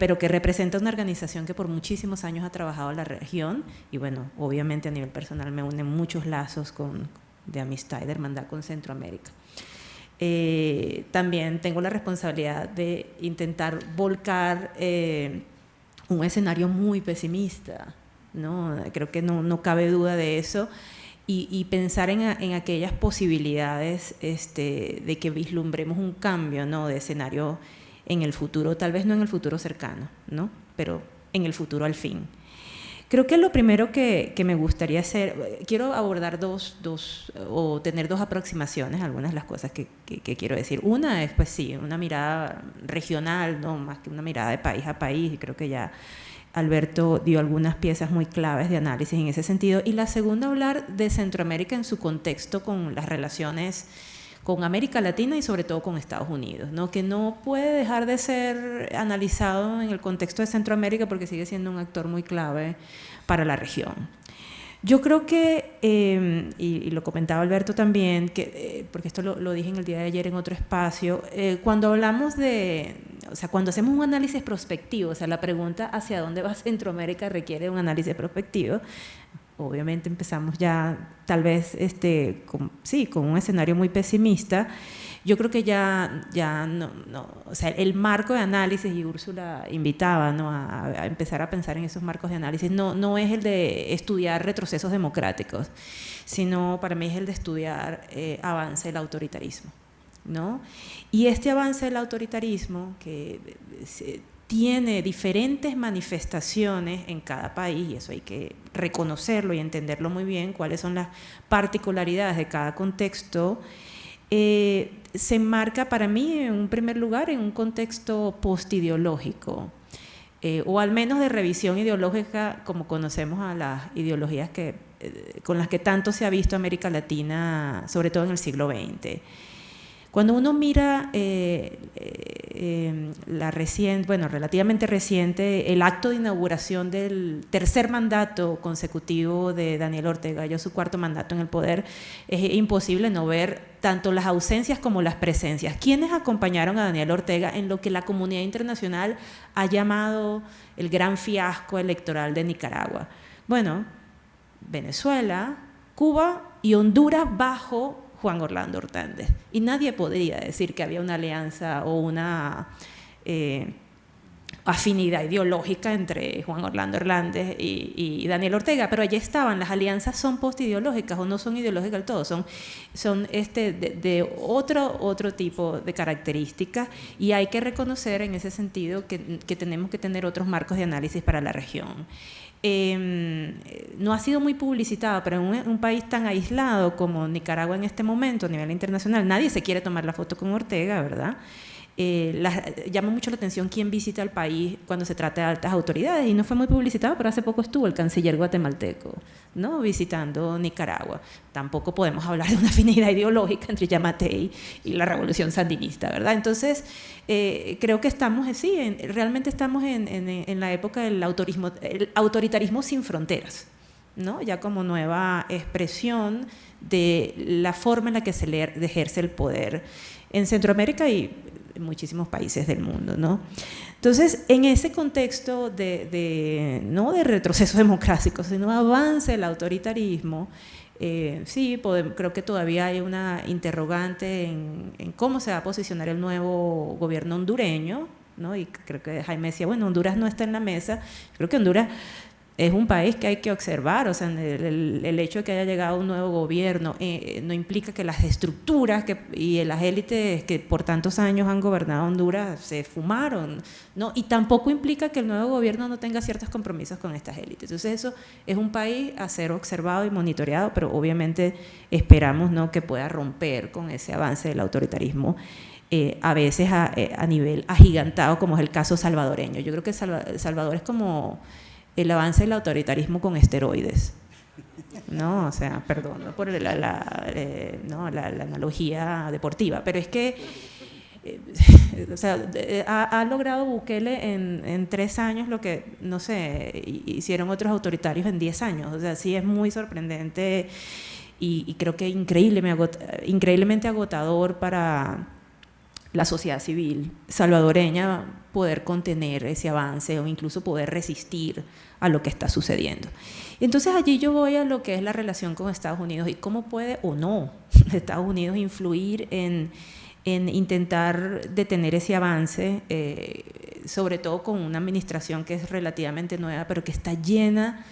G: pero que representa una organización que por muchísimos años ha trabajado en la región y bueno, obviamente a nivel personal me unen muchos lazos con, de amistad y de hermandad con Centroamérica. Eh, también tengo la responsabilidad de intentar volcar eh, un escenario muy pesimista, ¿no? creo que no, no cabe duda de eso, y, pensar en, en, aquellas posibilidades este, de que vislumbremos un cambio ¿no? de escenario en el futuro, tal vez no en el futuro cercano, ¿no? pero en el futuro al fin. Creo que lo primero que, me gustaría hacer, quiero abordar dos, dos, o tener dos aproximaciones, algunas de las cosas que, quiero decir. Una es, pues sí, una mirada regional, no más que una mirada de país a país, y creo que ya Alberto dio algunas piezas muy claves de análisis en ese sentido. Y la segunda, hablar de Centroamérica en su contexto con las relaciones con América Latina y sobre todo con Estados Unidos, ¿no? que no puede dejar de ser analizado en el contexto de Centroamérica porque sigue siendo un actor muy clave para la región. Yo creo que, em, y, lo comentaba Alberto también, que, eh, porque esto lo, dije en el día de ayer en otro espacio, eh, cuando hablamos de, o sea, cuando hacemos un análisis prospectivo, o sea, la pregunta hacia dónde va Centroamérica requiere un análisis prospectivo, obviamente empezamos ya tal vez este, con, sí, con un escenario muy pesimista. Yo creo que ya, ya no, no, o sea, el marco de análisis, y Úrsula invitaba ¿no? a, empezar a pensar en esos marcos de análisis, no, no es el de estudiar retrocesos democráticos, sino para mí es el de estudiar eh, avance del autoritarismo. ¿no? Y este avance del autoritarismo, que eh, tiene diferentes manifestaciones en cada país y eso hay que reconocerlo y entenderlo muy bien, cuáles son las particularidades de cada contexto, eh, se enmarca para mí en un primer lugar en un contexto postideológico. eh, o al menos de revisión ideológica como conocemos a las ideologías que, eh, con las que tanto se ha visto América Latina, sobre todo en el siglo XX. Cuando uno mira eh, eh, la reciente, bueno, relativamente reciente, el acto de inauguración del tercer mandato consecutivo de Daniel Ortega, ya su cuarto mandato en el poder, es imposible no ver tanto las ausencias como las presencias. ¿Quiénes acompañaron a Daniel Ortega en lo que la comunidad internacional ha llamado el gran fiasco electoral de Nicaragua? Bueno, Venezuela, Cuba y Honduras bajo Juan Orlando Hernández. Y nadie podría decir que había una alianza o una eh, afinidad ideológica entre Juan Orlando Hernández y, Daniel Ortega, pero allí estaban, las alianzas son postideológicas o no son ideológicas del todo, son, son este, de, otro, otro tipo de características y hay que reconocer en ese sentido que tenemos que tener otros marcos de análisis para la región. Em, no ha sido muy publicitado, pero en un, país tan aislado como Nicaragua en este momento a nivel internacional, nadie se quiere tomar la foto con Ortega, ¿verdad? Eh, llama mucho la atención quién visita el país cuando se trata de altas autoridades y no fue muy publicitado, pero hace poco estuvo el canciller guatemalteco ¿no? visitando Nicaragua. Tampoco podemos hablar de una afinidad ideológica entre Yamatei y la revolución sandinista, ¿verdad? Entonces, eh, creo que estamos, sí, realmente estamos en, en, la época del autorismo, el autoritarismo sin fronteras. ¿no? ya como nueva expresión de la forma en la que se ejerce el poder en Centroamérica y en muchísimos países del mundo. ¿no? Entonces, en ese contexto de, no de retroceso democrático, sino avance del autoritarismo, eh, sí, creo que todavía hay una interrogante en, en, cómo se va a posicionar el nuevo gobierno hondureño, ¿no? y creo que Jaime decía, bueno, Honduras no está en la mesa, creo que Honduras es un país que hay que observar, o sea, el, hecho de que haya llegado un nuevo gobierno eh, no implica que las estructuras que, y las élites que por tantos años han gobernado Honduras se fumaron, ¿no? Y tampoco implica que el nuevo gobierno no tenga ciertos compromisos con estas élites. Entonces eso es un país a ser observado y monitoreado, pero obviamente esperamos ¿no? que pueda romper con ese avance del autoritarismo. Eh, a veces a, eh, a, nivel agigantado, como es el caso salvadoreño. Yo creo que Salvador es como el avance del autoritarismo con esteroides. No, o sea, perdón por la, eh, la, analogía deportiva, pero es que eh, o sea, ha, logrado Bukele en, tres años lo que, no sé, hicieron otros autoritarios en diez años. O sea, sí es muy sorprendente y, creo que increíblemente agotador para la sociedad civil salvadoreña poder contener ese avance o incluso poder resistir a lo que está sucediendo. Entonces allí yo voy a lo que es la relación con Estados Unidos y cómo puede o no Estados Unidos influir en, intentar detener ese avance, eh, sobre todo con una administración que es relativamente nueva, pero que está llena,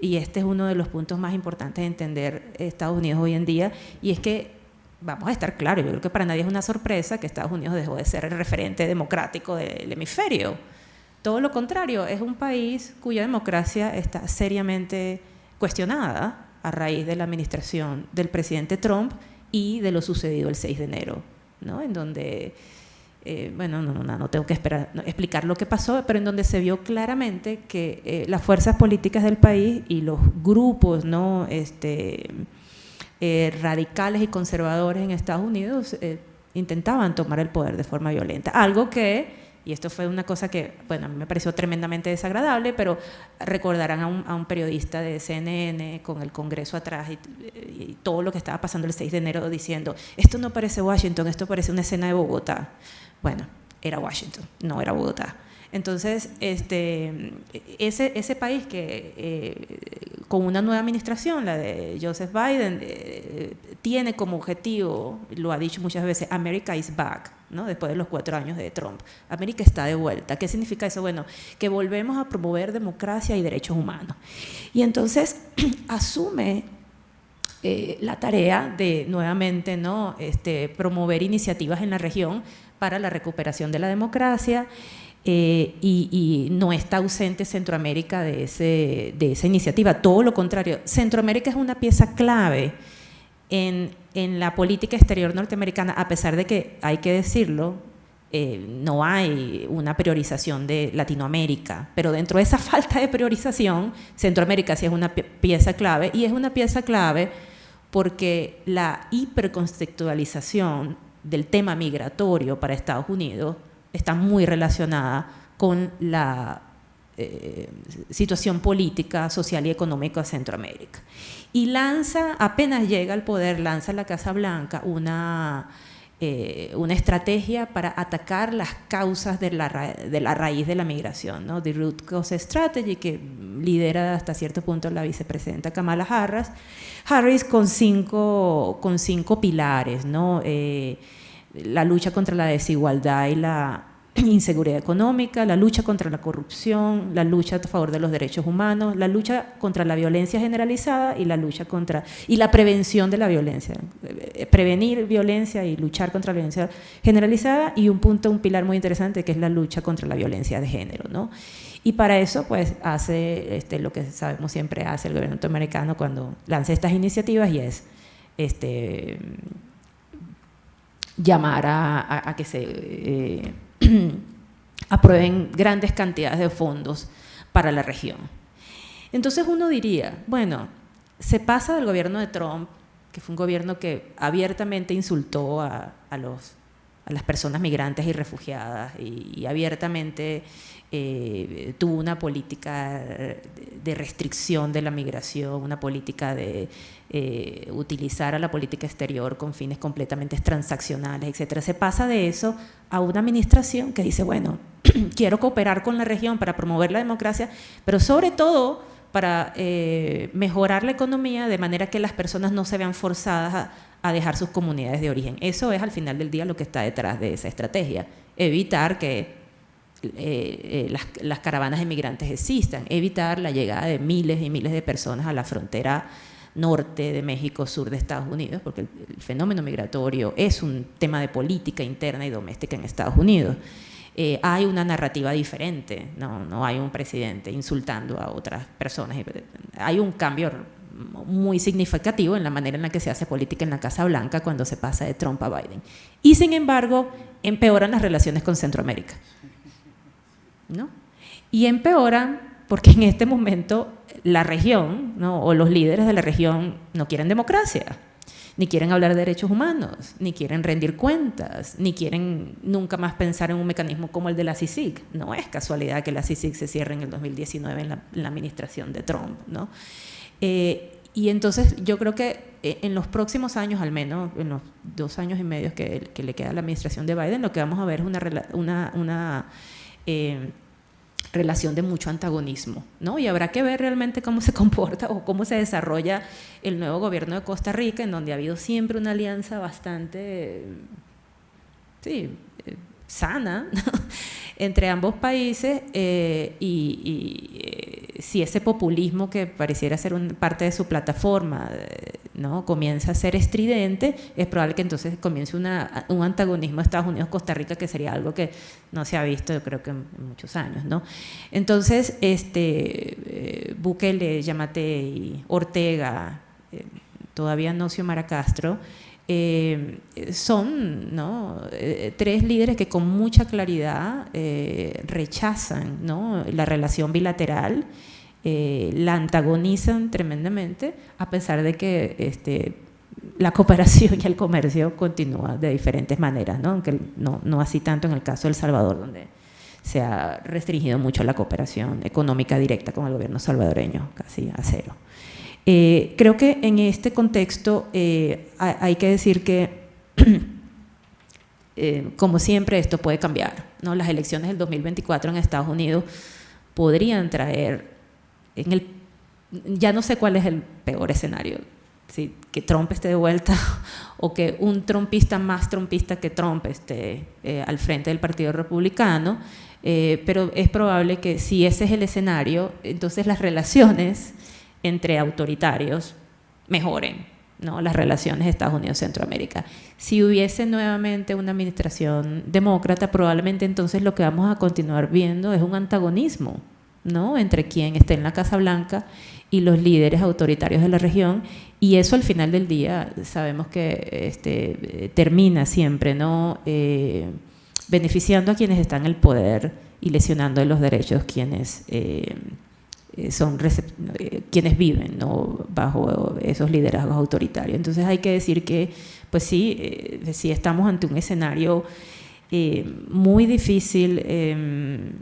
G: y este es uno de los puntos más importantes de entender Estados Unidos hoy en día, y es que vamos a estar claros, yo creo que para nadie es una sorpresa que Estados Unidos dejó de ser el referente democrático del hemisferio. Todo lo contrario, es un país cuya democracia está seriamente cuestionada a raíz de la administración del presidente Trump y de lo sucedido el 6 de enero, ¿no? en donde, eh, bueno, no, no, no, tengo que explicar lo que pasó, pero en donde se vio claramente que eh, las fuerzas políticas del país y los grupos ¿no? este, eh, radicales y conservadores en Estados Unidos eh, intentaban tomar el poder de forma violenta. Algo que, y esto fue una cosa que, bueno, a mí me pareció tremendamente desagradable, pero recordarán a un, periodista de CNN con el Congreso atrás y, todo lo que estaba pasando el 6 de enero diciendo, esto no parece Washington, esto parece una escena de Bogotá. Bueno, era Washington, no era Bogotá. Entonces, este, ese, país que eh, con una nueva administración, la de Joseph Biden, eh, tiene como objetivo, lo ha dicho muchas veces, America is back, ¿no? después de los cuatro años de Trump. América está de vuelta. ¿Qué significa eso? Bueno, que volvemos a promover democracia y derechos humanos. Y entonces asume eh, la tarea de nuevamente ¿no? este, promover iniciativas en la región para la recuperación de la democracia eh, y, no está ausente Centroamérica de, ese, de esa iniciativa, todo lo contrario, Centroamérica es una pieza clave en, en, la política exterior norteamericana, a pesar de que, hay que decirlo, eh, no hay una priorización de Latinoamérica, pero dentro de esa falta de priorización, Centroamérica sí es una pieza clave y es una pieza clave porque la hiperconceptualización del tema migratorio para Estados Unidos está muy relacionada con la eh, situación política, social y económica de Centroamérica. Y lanza, apenas llega al poder, lanza la Casa Blanca una eh, una estrategia para atacar las causas de la, de la raíz de la migración, ¿no? The Root Cause Strategy, que lidera hasta cierto punto la vicepresidenta Kamala Harris, Harris con cinco, con cinco pilares, ¿no? Eh, la lucha contra la desigualdad y la inseguridad económica, la lucha contra la corrupción, la lucha a favor de los derechos humanos, la lucha contra la violencia generalizada y la lucha contra y la prevención de la violencia, eh, prevenir violencia y luchar contra la violencia generalizada y un punto, un pilar muy interesante que es la lucha contra la violencia de género, ¿no? Y para eso, pues, hace este, lo que sabemos siempre hace el gobierno norteamericano cuando lanza estas iniciativas y es este, llamar a, que se eh, aprueben grandes cantidades de fondos para la región. Entonces uno diría, bueno, se pasa del gobierno de Trump, que fue un gobierno que abiertamente insultó a, a las personas migrantes y refugiadas y abiertamente eh, tuvo una política de restricción de la migración, una política de eh, utilizar a la política exterior con fines completamente transaccionales, etcétera. Se pasa de eso a una administración que dice, bueno, quiero cooperar con la región para promover la democracia, pero sobre todo para eh, mejorar la economía de manera que las personas no se vean forzadas a dejar sus comunidades de origen. Eso es al final del día lo que está detrás de esa estrategia, evitar que eh, eh, las, caravanas de migrantes existan, evitar la llegada de miles y miles de personas a la frontera norte de México, sur de Estados Unidos, porque el, fenómeno migratorio es un tema de política interna y doméstica en Estados Unidos. Eh, hay una narrativa diferente, no, no hay un presidente insultando a otras personas. Hay un cambio muy significativo en la manera en la que se hace política en la Casa Blanca cuando se pasa de Trump a Biden. Y sin embargo, empeoran las relaciones con Centroamérica. ¿No? Y empeoran porque en este momento la región o los líderes de la región no quieren democracia, ni quieren hablar de derechos humanos, ni quieren rendir cuentas, ni quieren nunca más pensar en un mecanismo como el de la CICIG. No es casualidad que la CICIG se cierre en el 2019 en la, administración de Trump. ¿no? Eh, y entonces yo creo que eh, en los próximos años, al menos en los dos años y medio que, le queda a la administración de Biden, lo que vamos a ver es una, una, una eh, relación de mucho antagonismo, ¿no? Y habrá que ver realmente cómo se comporta o cómo se desarrolla el nuevo gobierno de Costa Rica, en donde ha habido siempre una alianza bastante, sí, eh, sana entre ambos países eh, y, eh, si ese populismo que pareciera ser parte de su plataforma ¿no? comienza a ser estridente, es probable que entonces comience un antagonismo Estados Unidos-Costa Rica que sería algo que no se ha visto yo creo que en, muchos años. Entonces, este, eh, Bukele, Yamate Ortega, eh, todavía no Xiomara Castro, eh, son tres líderes que con mucha claridad rechazan ¿no? la relación bilateral eh, la antagonizan tremendamente, a pesar de que este, la cooperación y el comercio continúa de diferentes maneras, ¿no? aunque no, no así tanto en el caso de El Salvador, donde se ha restringido mucho la cooperación económica directa con el gobierno salvadoreño, casi a cero. Eh, creo que en este contexto eh, hay que decir que, como siempre, esto puede cambiar. Las elecciones del 2024 en Estados Unidos podrían traer en el, ya no sé cuál es el peor escenario, que Trump esté de vuelta o que un trumpista más trumpista que Trump esté eh, al frente del Partido Republicano, eh, pero es probable que si ese es el escenario, entonces las relaciones entre autoritarios mejoren, ¿no? las relaciones de Estados Unidos-Centroamérica. Si hubiese nuevamente una administración demócrata, probablemente entonces lo que vamos a continuar viendo es un antagonismo ¿no? entre quien esté en la Casa Blanca y los líderes autoritarios de la región y eso al final del día sabemos que este, termina siempre ¿no? Eh, beneficiando a quienes están en el poder y lesionando los derechos quienes eh, son eh, quienes viven bajo esos liderazgos autoritarios. Entonces hay que decir que, pues sí, sí estamos ante un escenario muy difícil, em,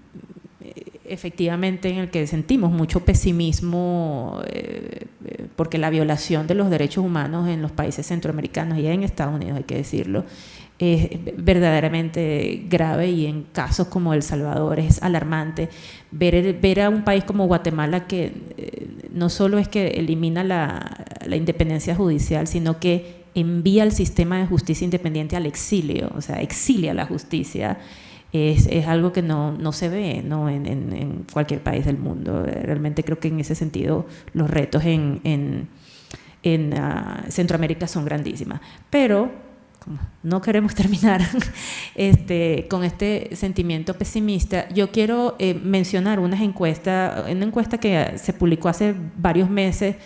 G: efectivamente en el que sentimos mucho pesimismo, porque la violación de los derechos humanos en los países centroamericanos y en Estados Unidos, hay que decirlo, es verdaderamente grave y en casos como El Salvador es alarmante. Ver, ver a un país como Guatemala que eh, no solo es que elimina la, la, independencia judicial, sino que envía el sistema de justicia independiente al exilio, o sea, exilia la justicia. Es, es algo que no, no se ve ¿no? En, en, cualquier país del mundo. Realmente creo que en ese sentido los retos en, en, en uh, Centroamérica son grandísimas. Pero no queremos terminar este, con este sentimiento pesimista, yo quiero eh, mencionar unas encuestas, una encuesta que se publicó hace varios meses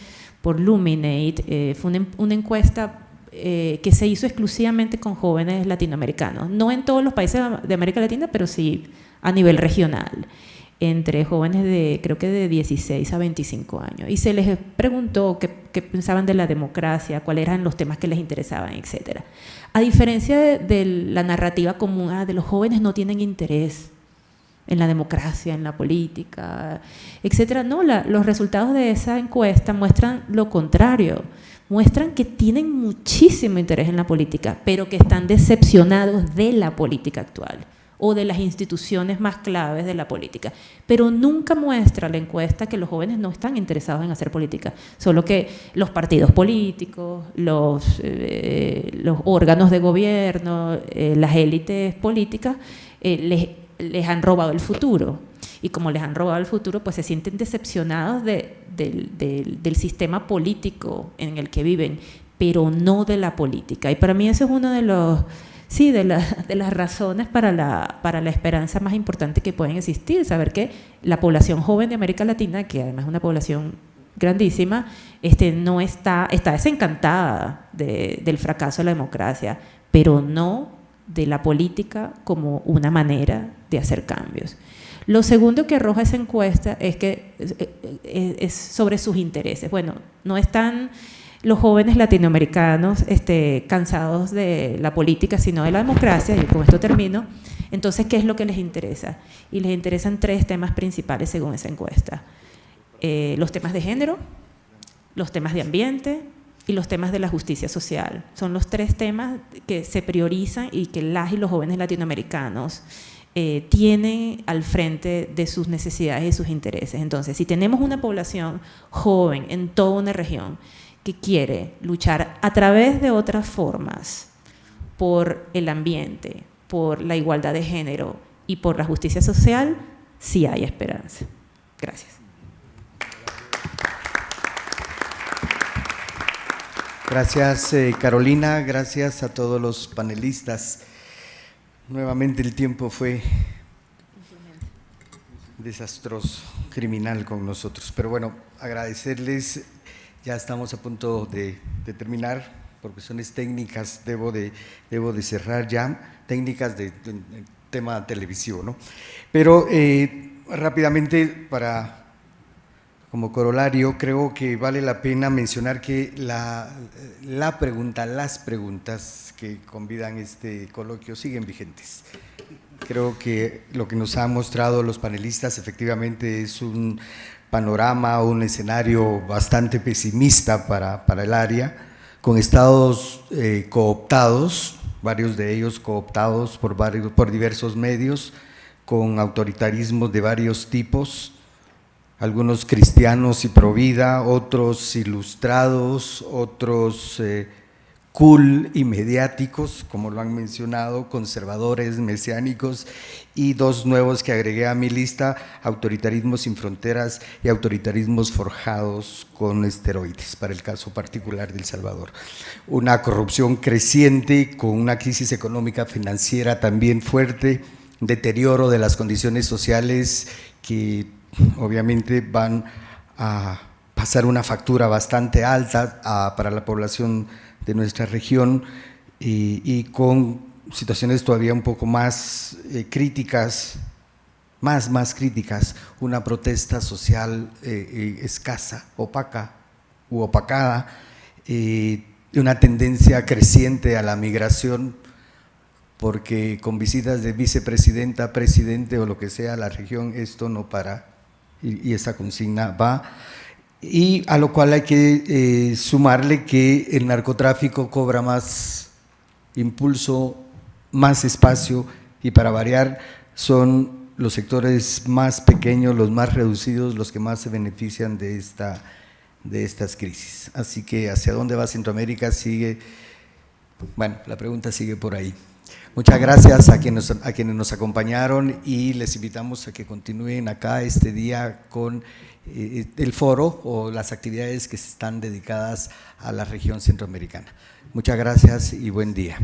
G: por Luminate, eh, fue una, encuesta eh, que se hizo exclusivamente con jóvenes latinoamericanos, no en todos los países de América Latina, pero sí a nivel regional entre jóvenes de, creo que de 16 a 25 años. Y se les preguntó qué, qué pensaban de la democracia, cuáles eran los temas que les interesaban, etcétera. A diferencia de, la narrativa común, ah, de los jóvenes no tienen interés en la democracia, en la política, etcétera. No, los resultados de esa encuesta muestran lo contrario. Muestran que tienen muchísimo interés en la política, pero que están decepcionados de la política actual o de las instituciones más claves de la política. Pero nunca muestra la encuesta que los jóvenes no están interesados en hacer política, solo que los partidos políticos, los, eh, órganos de gobierno, eh, las élites políticas, eh, les, han robado el futuro. Y como les han robado el futuro, pues se sienten decepcionados de, del sistema político en el que viven, pero no de la política. Y para mí ese es uno de los sí, de, las razones para la, esperanza más importante que pueden existir, saber que la población joven de América Latina, que además es una población grandísima, este, no está, está desencantada de, del fracaso de la democracia, pero no de la política como una manera de hacer cambios. Lo segundo que arroja esa encuesta es que es sobre sus intereses. Bueno, no están los jóvenes latinoamericanos este, cansados de la política, sino de la democracia, y con esto termino, entonces, ¿qué es lo que les interesa? Y les interesan tres temas principales según esa encuesta. Eh, los temas de género, los temas de ambiente y los temas de la justicia social. Son los tres temas que se priorizan y que las y los jóvenes latinoamericanos eh, tienen al frente de sus necesidades y sus intereses. Entonces, si tenemos una población joven en toda una región que quiere luchar a través de otras formas por el ambiente, por la igualdad de género y por la justicia social, sí hay esperanza. Gracias.
A: Gracias eh, Carolina, gracias a todos los panelistas. Nuevamente el tiempo fue desastroso, criminal con nosotros, pero bueno, agradecerles. Ya estamos a punto de, terminar, por cuestiones técnicas debo de, debo de cerrar ya, técnicas de, tema televisivo, ¿no? Pero eh, rápidamente, para como corolario, creo que vale la pena mencionar que la, la pregunta, las preguntas que convidan este coloquio siguen vigentes. Creo que lo que nos han mostrado los panelistas efectivamente es un, panorama, un escenario bastante pesimista para, para el área, con estados eh, cooptados, varios de ellos cooptados por, varios, por diversos medios, con autoritarismos de varios tipos, algunos cristianos y pro vida, otros ilustrados, otros eh, cool y mediáticos, como lo han mencionado, conservadores, mesiánicos, y dos nuevos que agregué a mi lista, autoritarismos sin fronteras y autoritarismos forjados con esteroides, para el caso particular de El Salvador. Una corrupción creciente con una crisis económica financiera también fuerte, deterioro de las condiciones sociales que obviamente van a pasar una factura bastante alta para la población de nuestra región y, con situaciones todavía un poco más eh, críticas, más, más críticas, una protesta social eh, escasa, opaca u opacada, una tendencia creciente a la migración, porque con visitas de vicepresidenta, presidente o lo que sea a la región, esto no para y, esa consigna va. Y a lo cual hay que eh, sumarle que el narcotráfico cobra más impulso, más espacio y para variar son los sectores más pequeños, los más reducidos, los que más se benefician de esta de estas crisis. Así que hacia dónde va Centroamérica sigue, bueno, la pregunta sigue por ahí. Muchas gracias a quienes, a quienes nos acompañaron y les invitamos a que continúen acá este día con eh, eh, el foro o las actividades que están dedicadas a la región centroamericana. Muchas gracias y buen día.